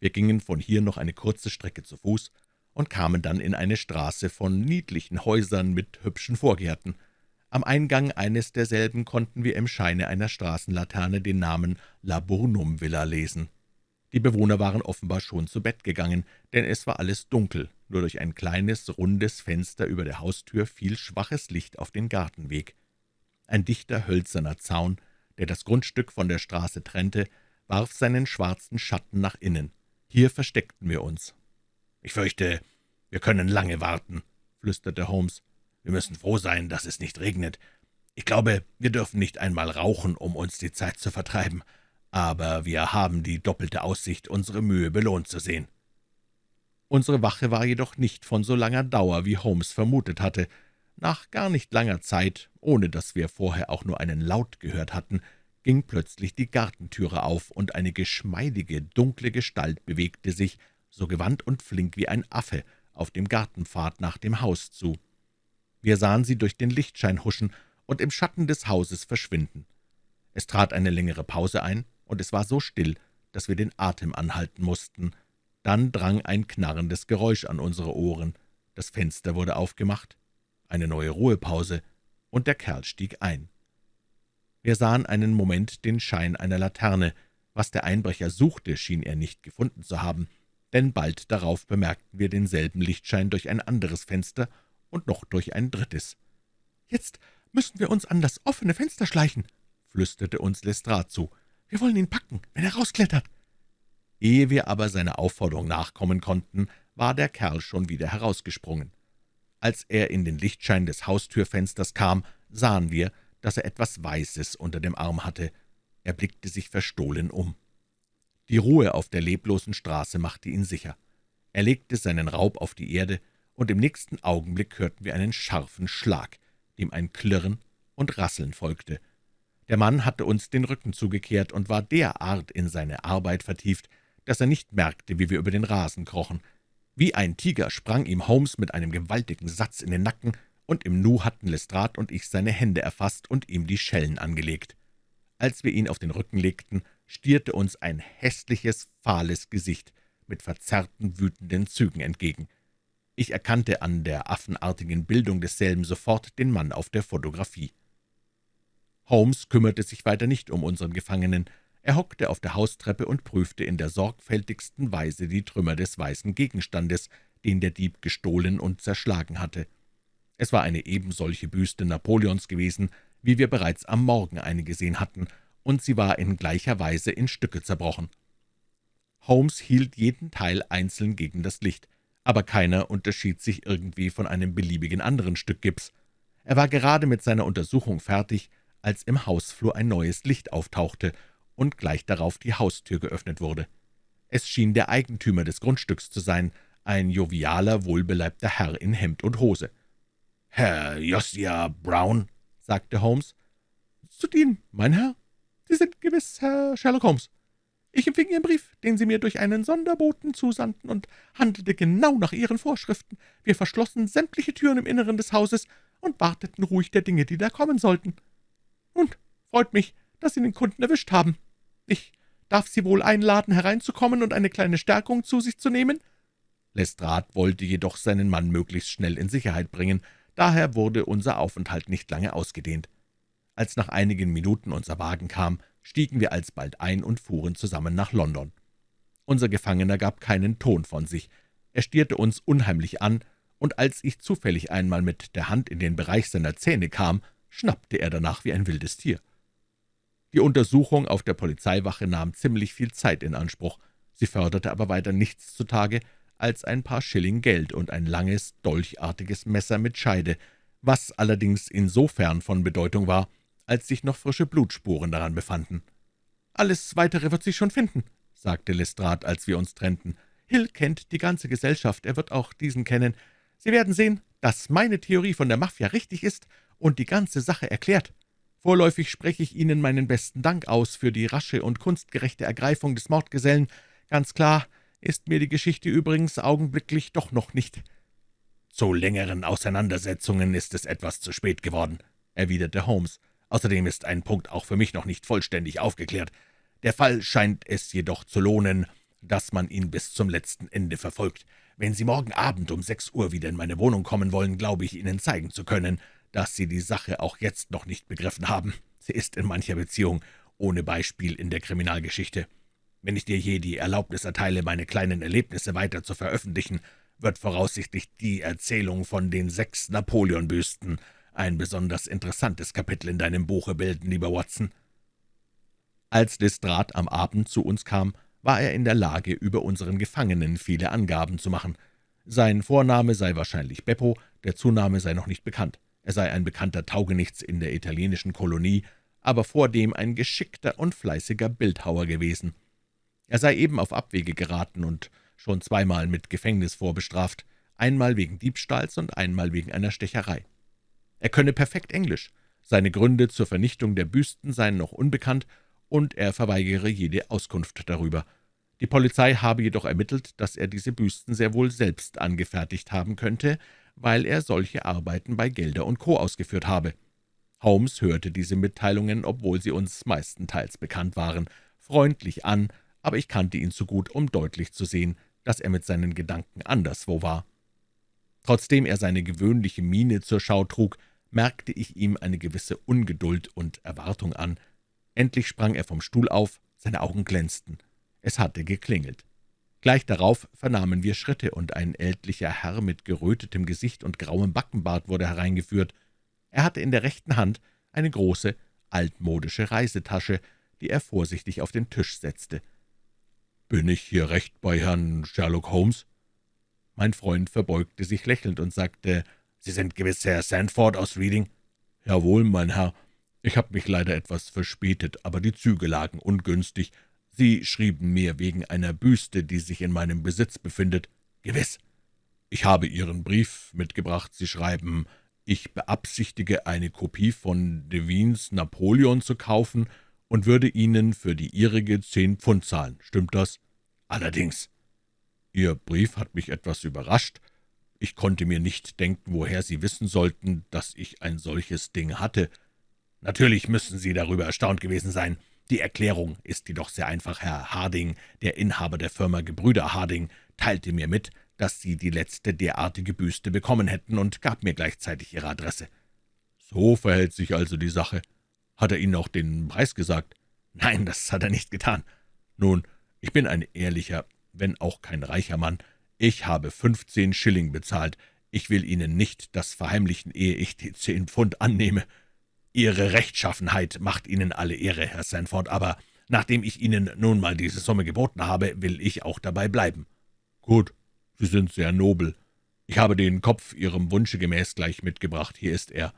Wir gingen von hier noch eine kurze Strecke zu Fuß und kamen dann in eine Straße von niedlichen Häusern mit hübschen Vorgärten. Am Eingang eines derselben konnten wir im Scheine einer Straßenlaterne den Namen Laburnum-Villa lesen. Die Bewohner waren offenbar schon zu Bett gegangen, denn es war alles dunkel, nur durch ein kleines, rundes Fenster über der Haustür fiel schwaches Licht auf den Gartenweg. Ein dichter, hölzerner Zaun, der das Grundstück von der Straße trennte, warf seinen schwarzen Schatten nach innen. Hier versteckten wir uns. »Ich fürchte, wir können lange warten«, flüsterte Holmes. »Wir müssen froh sein, dass es nicht regnet. Ich glaube, wir dürfen nicht einmal rauchen, um uns die Zeit zu vertreiben aber wir haben die doppelte Aussicht, unsere Mühe belohnt zu sehen.« Unsere Wache war jedoch nicht von so langer Dauer, wie Holmes vermutet hatte. Nach gar nicht langer Zeit, ohne dass wir vorher auch nur einen Laut gehört hatten, ging plötzlich die Gartentüre auf, und eine geschmeidige, dunkle Gestalt bewegte sich, so gewandt und flink wie ein Affe, auf dem Gartenpfad nach dem Haus zu. Wir sahen sie durch den Lichtschein huschen und im Schatten des Hauses verschwinden. Es trat eine längere Pause ein, und es war so still, dass wir den Atem anhalten mussten. Dann drang ein knarrendes Geräusch an unsere Ohren. Das Fenster wurde aufgemacht, eine neue Ruhepause, und der Kerl stieg ein. Wir sahen einen Moment den Schein einer Laterne, Was der Einbrecher suchte, schien er nicht gefunden zu haben, denn bald darauf bemerkten wir denselben Lichtschein durch ein anderes Fenster und noch durch ein drittes. »Jetzt müssen wir uns an das offene Fenster schleichen«, flüsterte uns Lestrade zu. »Wir wollen ihn packen, wenn er rausklettert.« Ehe wir aber seiner Aufforderung nachkommen konnten, war der Kerl schon wieder herausgesprungen. Als er in den Lichtschein des Haustürfensters kam, sahen wir, dass er etwas Weißes unter dem Arm hatte. Er blickte sich verstohlen um. Die Ruhe auf der leblosen Straße machte ihn sicher. Er legte seinen Raub auf die Erde, und im nächsten Augenblick hörten wir einen scharfen Schlag, dem ein Klirren und Rasseln folgte. Der Mann hatte uns den Rücken zugekehrt und war derart in seine Arbeit vertieft, dass er nicht merkte, wie wir über den Rasen krochen. Wie ein Tiger sprang ihm Holmes mit einem gewaltigen Satz in den Nacken, und im Nu hatten Lestrade und ich seine Hände erfasst und ihm die Schellen angelegt. Als wir ihn auf den Rücken legten, stierte uns ein hässliches, fahles Gesicht mit verzerrten, wütenden Zügen entgegen. Ich erkannte an der affenartigen Bildung desselben sofort den Mann auf der Fotografie. Holmes kümmerte sich weiter nicht um unseren Gefangenen. Er hockte auf der Haustreppe und prüfte in der sorgfältigsten Weise die Trümmer des weißen Gegenstandes, den der Dieb gestohlen und zerschlagen hatte. Es war eine ebensolche Büste Napoleons gewesen, wie wir bereits am Morgen eine gesehen hatten, und sie war in gleicher Weise in Stücke zerbrochen. Holmes hielt jeden Teil einzeln gegen das Licht, aber keiner unterschied sich irgendwie von einem beliebigen anderen Stück Gips. Er war gerade mit seiner Untersuchung fertig, als im Hausflur ein neues Licht auftauchte und gleich darauf die Haustür geöffnet wurde. Es schien der Eigentümer des Grundstücks zu sein, ein jovialer, wohlbeleibter Herr in Hemd und Hose. »Herr Josiah Brown«, sagte Holmes. »Zu dienen, mein Herr. Sie sind gewiss Herr Sherlock Holmes. Ich empfing Ihren Brief, den Sie mir durch einen Sonderboten zusandten, und handelte genau nach Ihren Vorschriften. Wir verschlossen sämtliche Türen im Inneren des Hauses und warteten ruhig der Dinge, die da kommen sollten. Nun, freut mich, dass Sie den Kunden erwischt haben. Ich darf Sie wohl einladen, hereinzukommen und eine kleine Stärkung zu sich zu nehmen?« Lestrade wollte jedoch seinen Mann möglichst schnell in Sicherheit bringen, Daher wurde unser Aufenthalt nicht lange ausgedehnt. Als nach einigen Minuten unser Wagen kam, stiegen wir alsbald ein und fuhren zusammen nach London. Unser Gefangener gab keinen Ton von sich. Er stierte uns unheimlich an, und als ich zufällig einmal mit der Hand in den Bereich seiner Zähne kam, schnappte er danach wie ein wildes Tier. Die Untersuchung auf der Polizeiwache nahm ziemlich viel Zeit in Anspruch, sie förderte aber weiter nichts zutage, als ein paar Schilling Geld und ein langes, dolchartiges Messer mit Scheide, was allerdings insofern von Bedeutung war, als sich noch frische Blutspuren daran befanden. »Alles Weitere wird sich schon finden«, sagte Lestrade, als wir uns trennten. »Hill kennt die ganze Gesellschaft, er wird auch diesen kennen. Sie werden sehen, dass meine Theorie von der Mafia richtig ist und die ganze Sache erklärt. Vorläufig spreche ich Ihnen meinen besten Dank aus für die rasche und kunstgerechte Ergreifung des Mordgesellen. Ganz klar, ist mir die Geschichte übrigens augenblicklich doch noch nicht.« »Zu längeren Auseinandersetzungen ist es etwas zu spät geworden«, erwiderte Holmes. »Außerdem ist ein Punkt auch für mich noch nicht vollständig aufgeklärt. Der Fall scheint es jedoch zu lohnen, dass man ihn bis zum letzten Ende verfolgt. Wenn Sie morgen Abend um sechs Uhr wieder in meine Wohnung kommen wollen, glaube ich, Ihnen zeigen zu können, dass Sie die Sache auch jetzt noch nicht begriffen haben. Sie ist in mancher Beziehung ohne Beispiel in der Kriminalgeschichte. Wenn ich dir je die Erlaubnis erteile, meine kleinen Erlebnisse weiter zu veröffentlichen, wird voraussichtlich die Erzählung von den sechs Napoleon-Büsten ein besonders interessantes Kapitel in deinem Buche bilden, lieber Watson.« Als Lestrade am Abend zu uns kam, war er in der Lage, über unseren Gefangenen viele Angaben zu machen. Sein Vorname sei wahrscheinlich Beppo, der Zunahme sei noch nicht bekannt. Er sei ein bekannter Taugenichts in der italienischen Kolonie, aber vordem ein geschickter und fleißiger Bildhauer gewesen. Er sei eben auf Abwege geraten und schon zweimal mit Gefängnis vorbestraft, einmal wegen Diebstahls und einmal wegen einer Stecherei. Er könne perfekt Englisch, seine Gründe zur Vernichtung der Büsten seien noch unbekannt, und er verweigere jede Auskunft darüber. Die Polizei habe jedoch ermittelt, dass er diese Büsten sehr wohl selbst angefertigt haben könnte, weil er solche Arbeiten bei Gelder und Co. ausgeführt habe. Holmes hörte diese Mitteilungen, obwohl sie uns meistenteils bekannt waren, freundlich an aber ich kannte ihn zu gut, um deutlich zu sehen, dass er mit seinen Gedanken anderswo war. Trotzdem er seine gewöhnliche Miene zur Schau trug, merkte ich ihm eine gewisse Ungeduld und Erwartung an. Endlich sprang er vom Stuhl auf, Seine Augen glänzten. Es hatte geklingelt. Gleich darauf vernahmen wir Schritte, und ein ältlicher Herr mit gerötetem Gesicht und grauem Backenbart wurde hereingeführt. Er hatte in der rechten Hand eine große, altmodische Reisetasche, die er vorsichtig auf den Tisch setzte. »Bin ich hier recht bei Herrn Sherlock Holmes?« Mein Freund verbeugte sich lächelnd und sagte, »Sie sind gewiss Herr Sandford aus Reading?« »Jawohl, mein Herr. Ich habe mich leider etwas verspätet, aber die Züge lagen ungünstig, Sie schrieben mir wegen einer Büste, die sich in meinem Besitz befindet. Gewiss. Ich habe Ihren Brief mitgebracht. Sie schreiben, ich beabsichtige, eine Kopie von Devines Napoleon zu kaufen und würde Ihnen für die Ihrige zehn Pfund zahlen. Stimmt das? Allerdings. Ihr Brief hat mich etwas überrascht. Ich konnte mir nicht denken, woher Sie wissen sollten, dass ich ein solches Ding hatte. Natürlich müssen Sie darüber erstaunt gewesen sein. Die Erklärung ist jedoch sehr einfach. Herr Harding, der Inhaber der Firma Gebrüder Harding, teilte mir mit, dass Sie die letzte derartige Büste bekommen hätten und gab mir gleichzeitig Ihre Adresse. »So verhält sich also die Sache. Hat er Ihnen auch den Preis gesagt?« »Nein, das hat er nicht getan. Nun, ich bin ein ehrlicher, wenn auch kein reicher Mann. Ich habe fünfzehn Schilling bezahlt. Ich will Ihnen nicht das verheimlichen, ehe ich die zehn Pfund annehme. Ihre Rechtschaffenheit macht Ihnen alle Ehre, Herr Sanford, aber nachdem ich Ihnen nun mal diese Summe geboten habe, will ich auch dabei bleiben.« »Gut, Sie sind sehr nobel. Ich habe den Kopf Ihrem Wunsche gemäß gleich mitgebracht. Hier ist er.«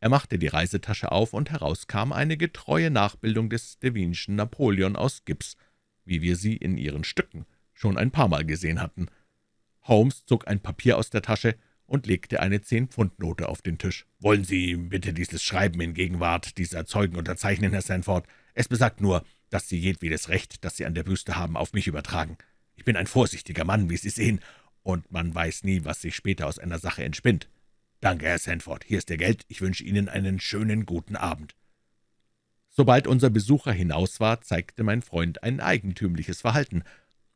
Er machte die Reisetasche auf, und heraus kam eine getreue Nachbildung des Devinschen Napoleon aus Gips, wie wir sie in ihren Stücken schon ein paar Mal gesehen hatten. Holmes zog ein Papier aus der Tasche und legte eine Zehn-Pfund-Note auf den Tisch. »Wollen Sie bitte dieses Schreiben in Gegenwart dieser Zeugen unterzeichnen, Herr Sanford? Es besagt nur, dass Sie jedwedes Recht, das Sie an der Büste haben, auf mich übertragen. Ich bin ein vorsichtiger Mann, wie Sie sehen, und man weiß nie, was sich später aus einer Sache entspinnt. Danke, Herr Sanford. Hier ist Ihr Geld. Ich wünsche Ihnen einen schönen guten Abend.« Sobald unser Besucher hinaus war, zeigte mein Freund ein eigentümliches Verhalten.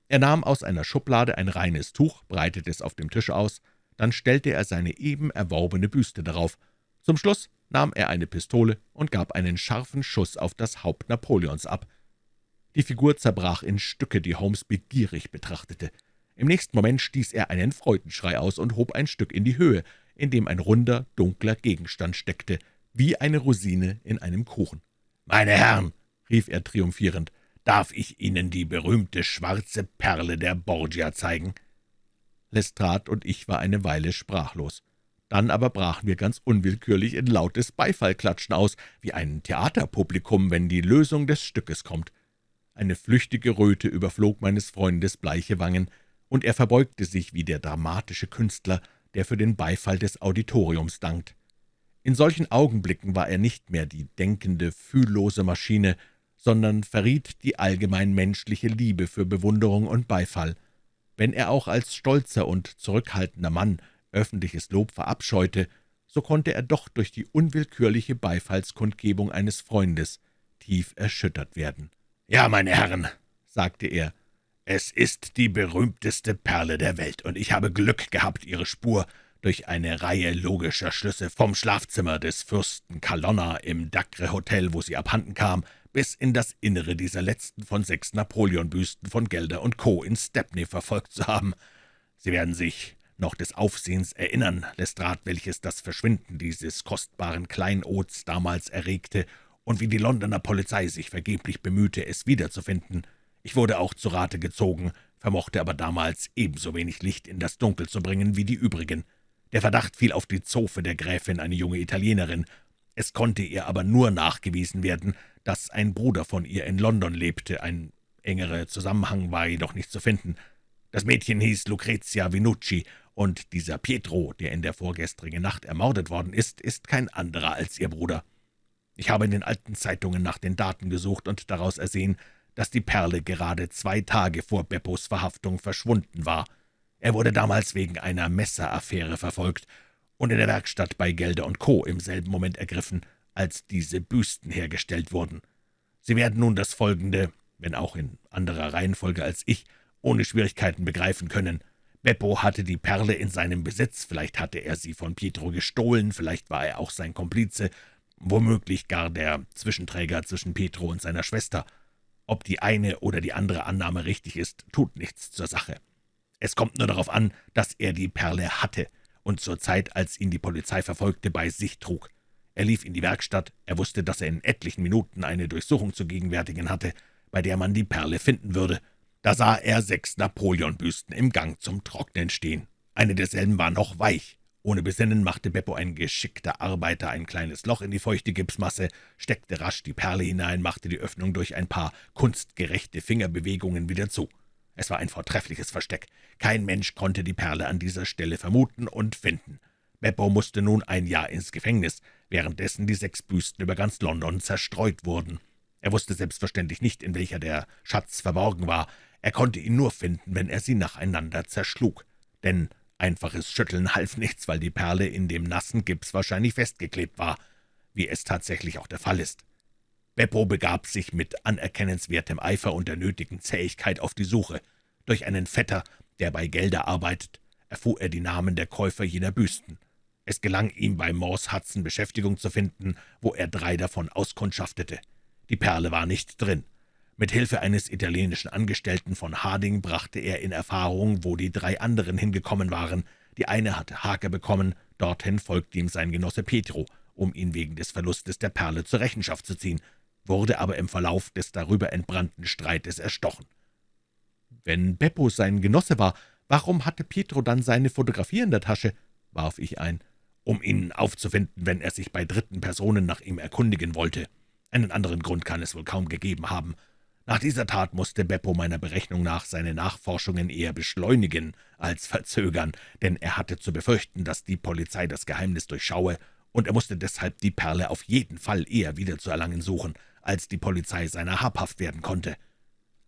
Er nahm aus einer Schublade ein reines Tuch, breitete es auf dem Tisch aus, dann stellte er seine eben erworbene Büste darauf. Zum Schluss nahm er eine Pistole und gab einen scharfen Schuss auf das Haupt Napoleons ab. Die Figur zerbrach in Stücke, die Holmes begierig betrachtete. Im nächsten Moment stieß er einen Freudenschrei aus und hob ein Stück in die Höhe, in dem ein runder, dunkler Gegenstand steckte, wie eine Rosine in einem Kuchen. »Meine Herren«, rief er triumphierend, »darf ich Ihnen die berühmte schwarze Perle der Borgia zeigen?« Lestrade und ich war eine Weile sprachlos. Dann aber brachen wir ganz unwillkürlich in lautes Beifallklatschen aus, wie ein Theaterpublikum, wenn die Lösung des Stückes kommt. Eine flüchtige Röte überflog meines Freundes bleiche Wangen, und er verbeugte sich wie der dramatische Künstler, der für den Beifall des Auditoriums dankt. In solchen Augenblicken war er nicht mehr die denkende, fühllose Maschine, sondern verriet die allgemein menschliche Liebe für Bewunderung und Beifall. Wenn er auch als stolzer und zurückhaltender Mann öffentliches Lob verabscheute, so konnte er doch durch die unwillkürliche Beifallskundgebung eines Freundes tief erschüttert werden. »Ja, meine Herren«, sagte er, »es ist die berühmteste Perle der Welt, und ich habe Glück gehabt, ihre Spur durch eine Reihe logischer Schlüsse vom Schlafzimmer des Fürsten Kalonna im Dacre-Hotel, wo sie abhanden kam, bis in das Innere dieser letzten von sechs Napoleon-Büsten von Gelder und Co. in Stepney verfolgt zu haben. Sie werden sich noch des Aufsehens erinnern, Lestrade, welches das Verschwinden dieses kostbaren Kleinods damals erregte und wie die Londoner Polizei sich vergeblich bemühte, es wiederzufinden. Ich wurde auch zu Rate gezogen, vermochte aber damals ebenso wenig Licht in das Dunkel zu bringen wie die übrigen. Der Verdacht fiel auf die Zofe der Gräfin, eine junge Italienerin. Es konnte ihr aber nur nachgewiesen werden, dass ein Bruder von ihr in London lebte, ein engerer Zusammenhang war jedoch nicht zu finden. Das Mädchen hieß Lucrezia Vinucci, und dieser Pietro, der in der vorgestrigen Nacht ermordet worden ist, ist kein anderer als ihr Bruder. Ich habe in den alten Zeitungen nach den Daten gesucht und daraus ersehen, dass die Perle gerade zwei Tage vor Beppos Verhaftung verschwunden war. Er wurde damals wegen einer Messeraffäre verfolgt und in der Werkstatt bei Gelder und Co. im selben Moment ergriffen, als diese Büsten hergestellt wurden. Sie werden nun das Folgende, wenn auch in anderer Reihenfolge als ich, ohne Schwierigkeiten begreifen können. Beppo hatte die Perle in seinem Besitz, vielleicht hatte er sie von Pietro gestohlen, vielleicht war er auch sein Komplize, womöglich gar der Zwischenträger zwischen Pietro und seiner Schwester. Ob die eine oder die andere Annahme richtig ist, tut nichts zur Sache. Es kommt nur darauf an, dass er die Perle hatte und zur Zeit, als ihn die Polizei verfolgte, bei sich trug. Er lief in die Werkstatt, er wusste, dass er in etlichen Minuten eine Durchsuchung zu gegenwärtigen hatte, bei der man die Perle finden würde. Da sah er sechs Napoleonbüsten im Gang zum Trocknen stehen. Eine derselben war noch weich. Ohne Besinnen machte Beppo ein geschickter Arbeiter ein kleines Loch in die feuchte Gipsmasse, steckte rasch die Perle hinein, machte die Öffnung durch ein paar kunstgerechte Fingerbewegungen wieder zu. Es war ein vortreffliches Versteck. Kein Mensch konnte die Perle an dieser Stelle vermuten und finden. Beppo musste nun ein Jahr ins Gefängnis, währenddessen die sechs Büsten über ganz London zerstreut wurden. Er wusste selbstverständlich nicht, in welcher der Schatz verborgen war. Er konnte ihn nur finden, wenn er sie nacheinander zerschlug. Denn Einfaches Schütteln half nichts, weil die Perle in dem nassen Gips wahrscheinlich festgeklebt war, wie es tatsächlich auch der Fall ist. Beppo begab sich mit anerkennenswertem Eifer und der nötigen Zähigkeit auf die Suche. Durch einen Vetter, der bei Gelder arbeitet, erfuhr er die Namen der Käufer jener Büsten. Es gelang ihm, bei Morse Hudson Beschäftigung zu finden, wo er drei davon auskundschaftete. Die Perle war nicht drin. Mit Hilfe eines italienischen Angestellten von Harding brachte er in Erfahrung, wo die drei anderen hingekommen waren. Die eine hatte Hake bekommen, dorthin folgte ihm sein Genosse Petro, um ihn wegen des Verlustes der Perle zur Rechenschaft zu ziehen, wurde aber im Verlauf des darüber entbrannten Streites erstochen. »Wenn Beppo sein Genosse war, warum hatte Pietro dann seine Fotografie in der Tasche?« warf ich ein. »Um ihn aufzufinden, wenn er sich bei dritten Personen nach ihm erkundigen wollte. Einen anderen Grund kann es wohl kaum gegeben haben. Nach dieser Tat musste Beppo meiner Berechnung nach seine Nachforschungen eher beschleunigen als verzögern, denn er hatte zu befürchten, dass die Polizei das Geheimnis durchschaue, und er musste deshalb die Perle auf jeden Fall eher wiederzuerlangen suchen, als die Polizei seiner habhaft werden konnte.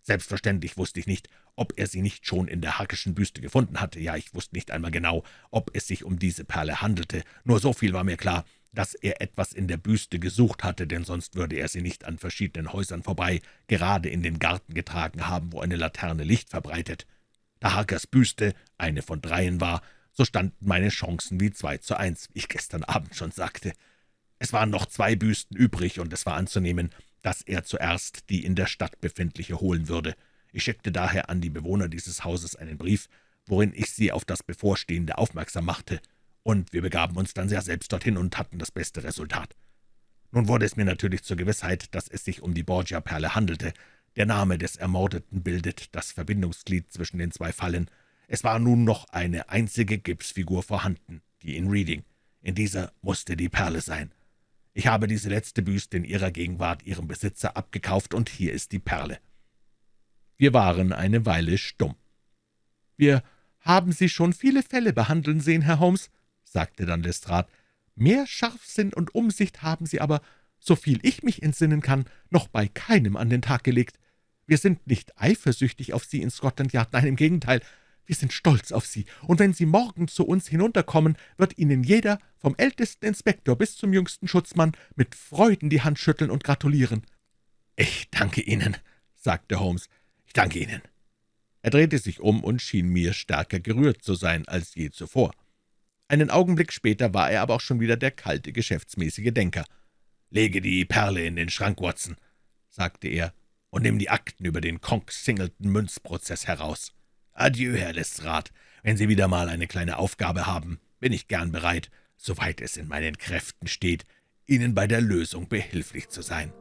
Selbstverständlich wusste ich nicht, ob er sie nicht schon in der Hackischen Büste gefunden hatte. Ja, ich wusste nicht einmal genau, ob es sich um diese Perle handelte. Nur so viel war mir klar, dass er etwas in der Büste gesucht hatte, denn sonst würde er sie nicht an verschiedenen Häusern vorbei gerade in den Garten getragen haben, wo eine Laterne Licht verbreitet. Da Harkers Büste eine von dreien war, so standen meine Chancen wie zwei zu eins, wie ich gestern Abend schon sagte. Es waren noch zwei Büsten übrig, und es war anzunehmen, dass er zuerst die in der Stadt befindliche holen würde. Ich schickte daher an die Bewohner dieses Hauses einen Brief, worin ich sie auf das Bevorstehende aufmerksam machte und wir begaben uns dann sehr selbst dorthin und hatten das beste Resultat. Nun wurde es mir natürlich zur Gewissheit, dass es sich um die Borgia-Perle handelte. Der Name des Ermordeten bildet das Verbindungsglied zwischen den zwei Fallen. Es war nun noch eine einzige Gipsfigur vorhanden, die in Reading. In dieser musste die Perle sein. Ich habe diese letzte Büste in ihrer Gegenwart ihrem Besitzer abgekauft, und hier ist die Perle.« Wir waren eine Weile stumm. »Wir haben Sie schon viele Fälle behandeln sehen, Herr Holmes?« sagte dann Lestrade. »Mehr Scharfsinn und Umsicht haben Sie aber, soviel ich mich entsinnen kann, noch bei keinem an den Tag gelegt. Wir sind nicht eifersüchtig auf Sie in Scotland Yard, nein, im Gegenteil, wir sind stolz auf Sie, und wenn Sie morgen zu uns hinunterkommen, wird Ihnen jeder, vom ältesten Inspektor bis zum jüngsten Schutzmann, mit Freuden die Hand schütteln und gratulieren.« »Ich danke Ihnen«, sagte Holmes, »ich danke Ihnen.« Er drehte sich um und schien mir stärker gerührt zu sein als je zuvor. Einen Augenblick später war er aber auch schon wieder der kalte, geschäftsmäßige Denker. »Lege die Perle in den Schrank, Watson«, sagte er, »und nimm die Akten über den Conk-Singleton-Münzprozess heraus. Adieu, Herr Lestrade. Wenn Sie wieder mal eine kleine Aufgabe haben, bin ich gern bereit, soweit es in meinen Kräften steht, Ihnen bei der Lösung behilflich zu sein.«